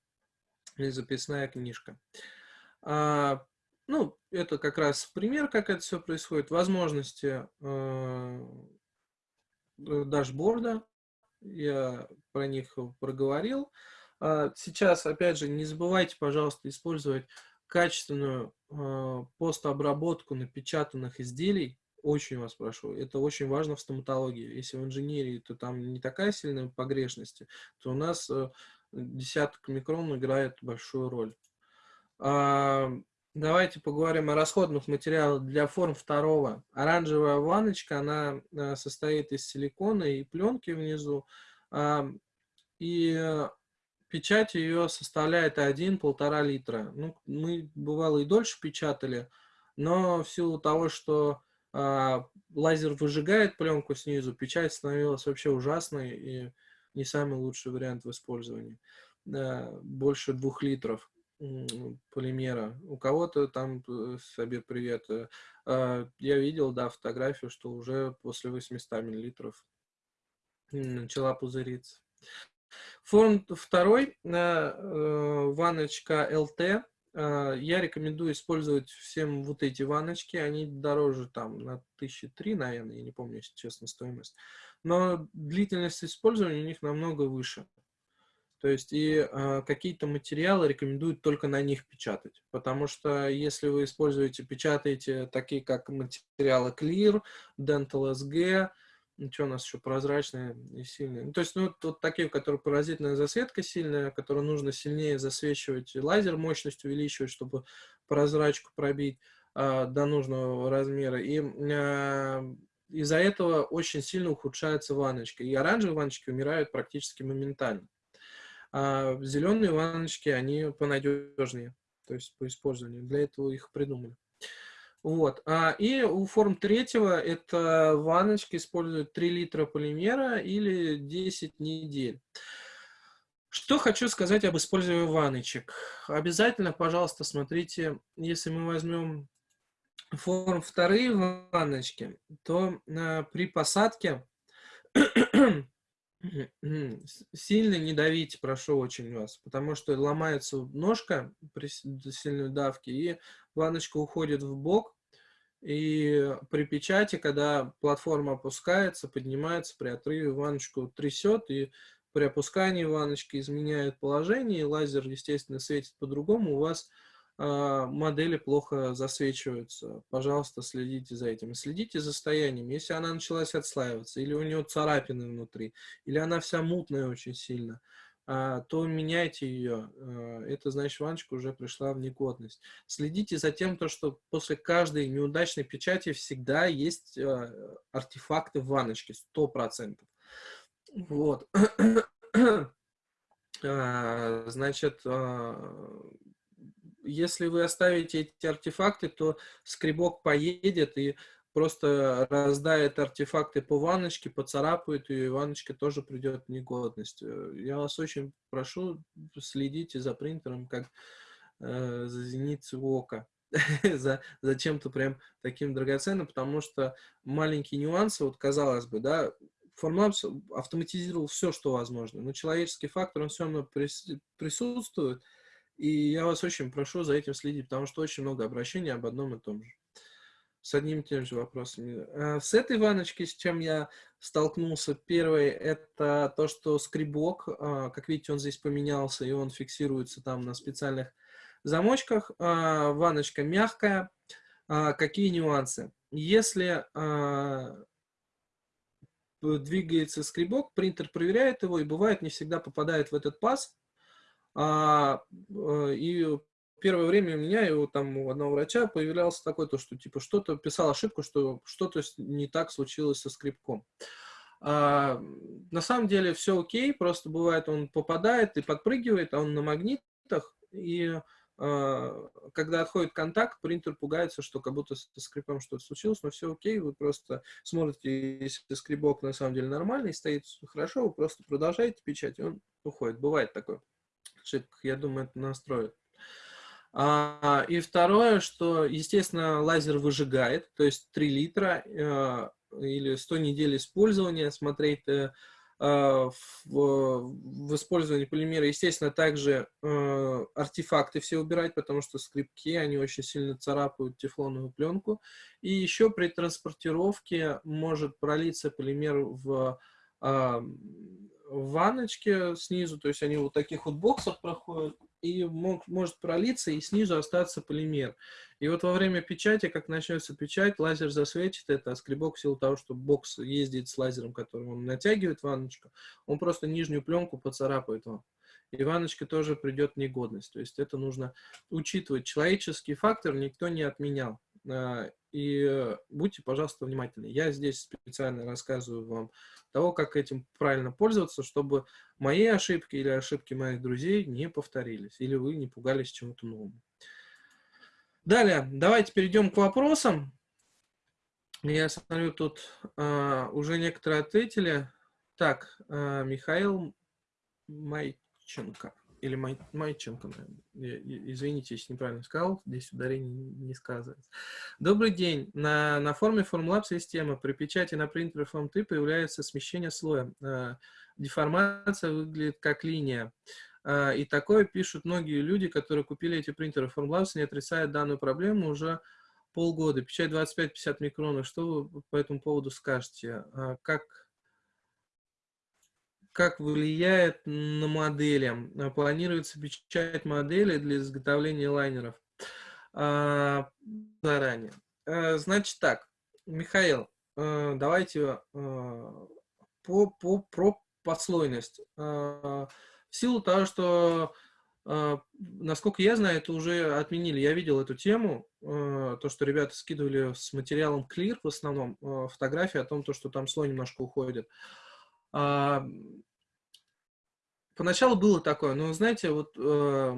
и записная книжка. А, ну, это как раз пример, как это все происходит. Возможности э, дашборда, я про них проговорил. А, сейчас, опять же, не забывайте, пожалуйста, использовать качественную э, постобработку напечатанных изделий. Очень вас прошу. Это очень важно в стоматологии. Если в инженерии, то там не такая сильная погрешность, то у нас э, десяток микрон играет большую роль. А, давайте поговорим о расходных материалах для форм второго. Оранжевая ванночка, она э, состоит из силикона и пленки внизу. А, и печать ее составляет 1-1,5 литра. Ну, мы, бывало, и дольше печатали, но в силу того, что э, лазер выжигает пленку снизу, печать становилась вообще ужасной и не самый лучший вариант в использовании. Больше двух литров полимера. У кого-то там, э, себе привет, э, я видел, да, фотографию, что уже после 800 миллилитров начала пузыриться. Форм второй, э, ванночка LT. Э, я рекомендую использовать всем вот эти ванночки. Они дороже там на тысячи три, наверное, я не помню, если честно, стоимость. Но длительность использования у них намного выше. То есть и э, какие-то материалы рекомендуют только на них печатать. Потому что если вы используете, печатаете такие как материалы Clear, Dental SG, что у нас еще прозрачные и сильные. Ну, то есть, ну, вот такие, которые паразитная засветка сильная, которую нужно сильнее засвечивать, лазер мощность увеличивать, чтобы прозрачку пробить э, до нужного размера. И э, из-за этого очень сильно ухудшается ванночка. И оранжевые ванночки умирают практически моментально. А зеленые ванночки, они понадежнее, то есть по использованию. Для этого их придумали. Вот. А, и у форм третьего это ванночки используют 3 литра полимера или 10 недель. Что хочу сказать об использовании ванночек. Обязательно, пожалуйста, смотрите, если мы возьмем форм вторые ванночки, то а, при посадке сильно не давите, прошу очень вас, потому что ломается ножка при сильной давке, и ванночка уходит в бок, и при печати, когда платформа опускается, поднимается, при отрыве ванночку трясет, и при опускании ванночки изменяет положение, и лазер, естественно, светит по-другому, у вас э, модели плохо засвечиваются. Пожалуйста, следите за этим. следите за состоянием. Если она началась отслаиваться, или у нее царапины внутри, или она вся мутная очень сильно, а, то меняйте ее. А, это значит, ваночка уже пришла в негодность. Следите за тем, то, что после каждой неудачной печати всегда есть а, артефакты в ванночке, 100%. Вот. Значит, если вы оставите эти артефакты, то скребок поедет и просто раздает артефакты по ванночке, поцарапает и ванночка тоже придет в негодность. Э, я вас очень прошу, следите за принтером, как э, за зеницей ока. за, за чем-то прям таким драгоценным, потому что маленькие нюансы, вот казалось бы, да, Formlabs автоматизировал все, что возможно, но человеческий фактор, он все равно присутствует, и я вас очень прошу за этим следить, потому что очень много обращений об одном и том же. С одним и тем же вопросами. А с этой ванночкой, с чем я столкнулся, первый, это то, что скребок, а, как видите, он здесь поменялся, и он фиксируется там на специальных замочках. А, ванночка мягкая. Какие нюансы? Если двигается скребок, принтер проверяет его, и бывает не всегда попадает в этот паз, а, э, и первое время у меня и у, там, у одного врача появлялся такой, то, что типа что-то писал ошибку, что что-то не так случилось со скрипком. А, на самом деле все окей, просто бывает он попадает и подпрыгивает, а он на магнитах, и а, когда отходит контакт, принтер пугается, что как будто с скрипом что-то случилось, но все окей, вы просто смотрите, если скрипок на самом деле нормальный, стоит хорошо, вы просто продолжаете печать, и он уходит. Бывает такое ошибках. Я думаю, это настроит. А, и второе, что, естественно, лазер выжигает, то есть 3 литра э, или 100 недель использования, смотреть э, в, в использовании полимера, естественно, также э, артефакты все убирать, потому что скрипки, они очень сильно царапают тефлоновую пленку. И еще при транспортировке может пролиться полимер в э, ванночке снизу, то есть они вот таких вот боксах проходят, и мог, может пролиться, и снизу остаться полимер. И вот во время печати, как начнется печать, лазер засветит это, а скребок в силу того, что бокс ездит с лазером, которым он натягивает ванночку, он просто нижнюю пленку поцарапает вам. И ванночка тоже придет в негодность. То есть это нужно учитывать. Человеческий фактор никто не отменял. А, и будьте, пожалуйста, внимательны. Я здесь специально рассказываю вам того, как этим правильно пользоваться, чтобы мои ошибки или ошибки моих друзей не повторились, или вы не пугались чему-то новому. Далее, давайте перейдем к вопросам. Я смотрю, тут э, уже некоторые ответили. Так, э, Михаил Майченко или Май, Майченко, извините, если неправильно сказал, здесь ударение не сказывается. Добрый день. На, на форме Formlab системы при печати на принтере Form3 появляется смещение слоя. Э, деформация выглядит как линия. Э, и такое пишут многие люди, которые купили эти принтеры Formlabs, не отрицают данную проблему уже полгода. Печать 25-50 микронов. Что вы по этому поводу скажете? Э, как как влияет на модели. Планируется печать модели для изготовления лайнеров а, заранее. А, значит так, Михаил, а, давайте а, по, по, про послойность. А, в силу того, что, а, насколько я знаю, это уже отменили. Я видел эту тему, а, то, что ребята скидывали с материалом Clear в основном, а, фотографии о том, то, что там слой немножко уходит. А, Поначалу было такое, но, знаете, вот э,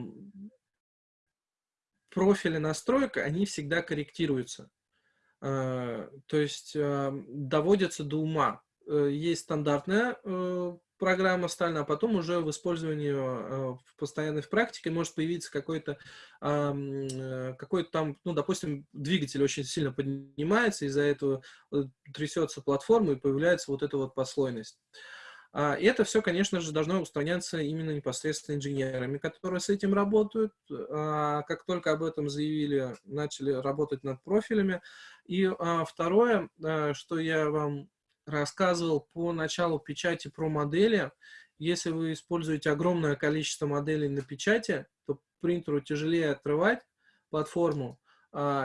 профили настройка, они всегда корректируются. Э, то есть э, доводятся до ума. Э, есть стандартная э, программа стальная, а потом уже в использовании э, в постоянной практике может появиться какой-то э, какой-то там, ну, допустим, двигатель очень сильно поднимается, из-за этого э, трясется платформа и появляется вот эта вот послойность. А, и это все, конечно же, должно устраняться именно непосредственно инженерами, которые с этим работают. А, как только об этом заявили, начали работать над профилями. И а, второе, что я вам рассказывал по началу печати про модели, если вы используете огромное количество моделей на печати, то принтеру тяжелее отрывать платформу,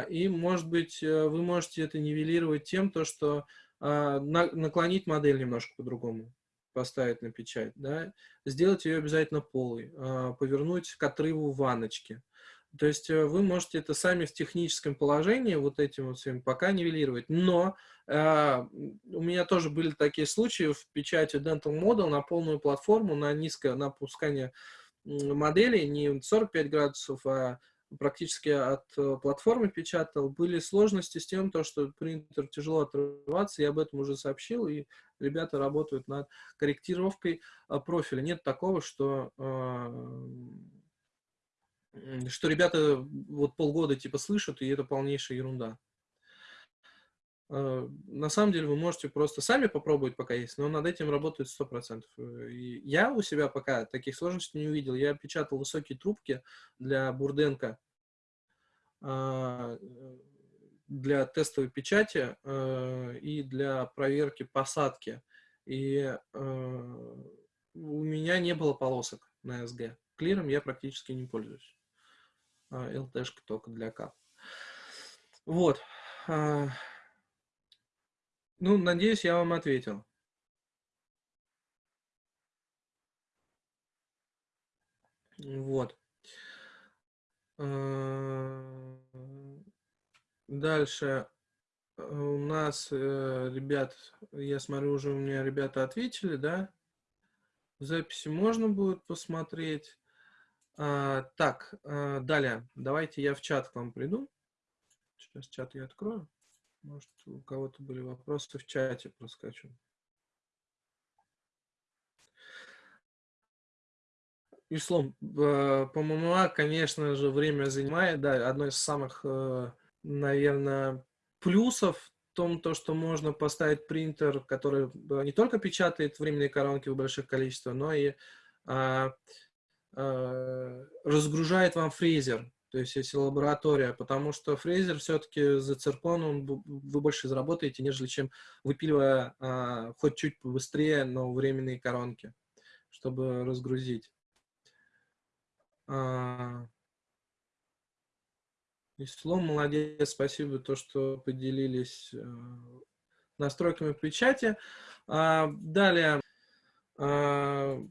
и, может быть, э, вы можете это нивелировать тем, то, что наклонить модель немножко по-другому поставить на печать, да, сделать ее обязательно полой, а, повернуть к отрыву ванночки. То есть э, вы можете это сами в техническом положении вот этим вот всем пока нивелировать. Но э, у меня тоже были такие случаи в печати Dental Model на полную платформу, на низкое напускание модели, не 45 градусов, а практически от э, платформы печатал. Были сложности с тем, то, что принтер тяжело отрываться, я об этом уже сообщил, и ребята работают над корректировкой э, профиля. Нет такого, что э, что ребята вот полгода типа слышат, и это полнейшая ерунда. Э, на самом деле вы можете просто сами попробовать пока есть, но над этим работает 100%. И я у себя пока таких сложностей не увидел. Я печатал высокие трубки для Бурденко, а, для тестовой печати э, и для проверки посадки. И э, у меня не было полосок на SG. Клиром я практически не пользуюсь. А, только для кап. Вот. Ну, надеюсь, я вам ответил. Вот. А, дальше у нас, э, ребят, я смотрю, уже у меня ребята ответили, да? Записи можно будет посмотреть. А, так, далее, давайте я в чат к вам приду. Сейчас чат я открою. Может, у кого-то были вопросы в чате, проскочу. Ислом, по ММА, конечно же, время занимает, да, одно из самых, э, наверное, плюсов в том, то, что можно поставить принтер, который э, не только печатает временные коронки в больших количествах, но и а, разгружает вам фрезер, то есть если лаборатория, потому что фрезер все-таки за циркон он, вы больше заработаете, нежели чем выпиливая а, хоть чуть побыстрее, но временные коронки, чтобы разгрузить. А, Ислом, молодец, спасибо, то, что поделились э, настройками печати. А, далее, а,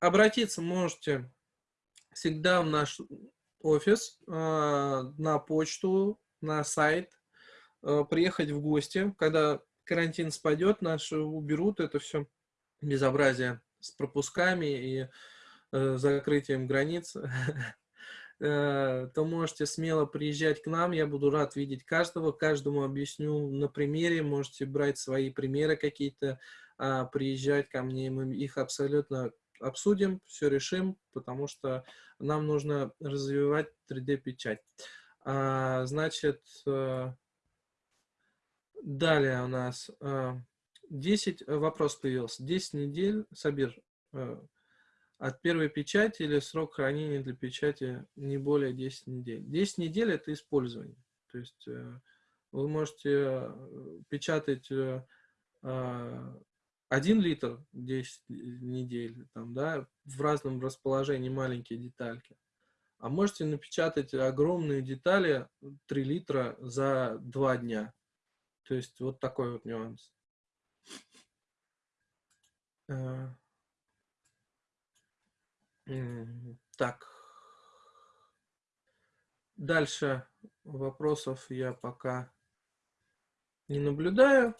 обратиться можете всегда в наш офис, а, на почту, на сайт, а, приехать в гости, когда карантин спадет, наши уберут это все безобразие с пропусками и э, закрытием границ. Э, то можете смело приезжать к нам, я буду рад видеть каждого, каждому объясню на примере, можете брать свои примеры какие-то, а, приезжать ко мне, мы их абсолютно обсудим, все решим, потому что нам нужно развивать 3D-печать. А, значит, э, далее у нас 10, вопрос появился, 10 недель, Сабир, от первой печати или срок хранения для печати не более 10 недель. 10 недель – это использование. То есть э, вы можете э, печатать 1 э, литр 10 недель, там, да, в разном расположении маленькие детальки. А можете напечатать огромные детали 3 литра за 2 дня. То есть вот такой вот нюанс. Так. Дальше вопросов я пока не наблюдаю.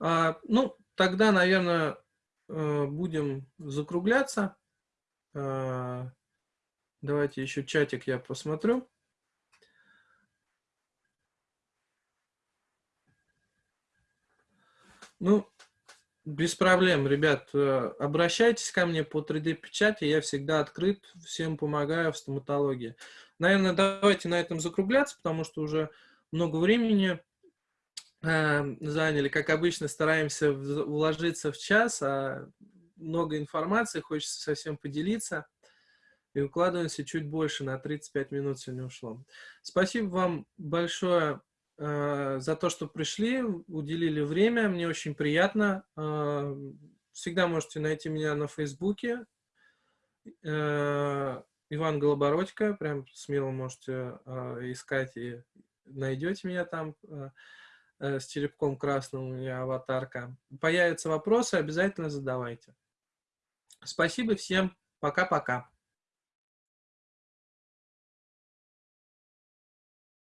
А, ну, тогда, наверное, э, будем закругляться. А, давайте еще чатик я посмотрю. Ну, без проблем, ребят. Э, обращайтесь ко мне по 3D-печати. Я всегда открыт, всем помогаю в стоматологии. Наверное, давайте на этом закругляться, потому что уже много времени э, заняли. Как обычно, стараемся уложиться в час, а много информации, хочется совсем поделиться. И укладываемся чуть больше, на 35 минут сегодня ушло. Спасибо вам большое Э, за то, что пришли, уделили время. Мне очень приятно. Э, всегда можете найти меня на Фейсбуке. Э, Иван Голобородько. Прям смело можете искать и найдете меня там с черепком красным меня аватарка. Появятся вопросы, обязательно задавайте. Спасибо всем. Пока-пока.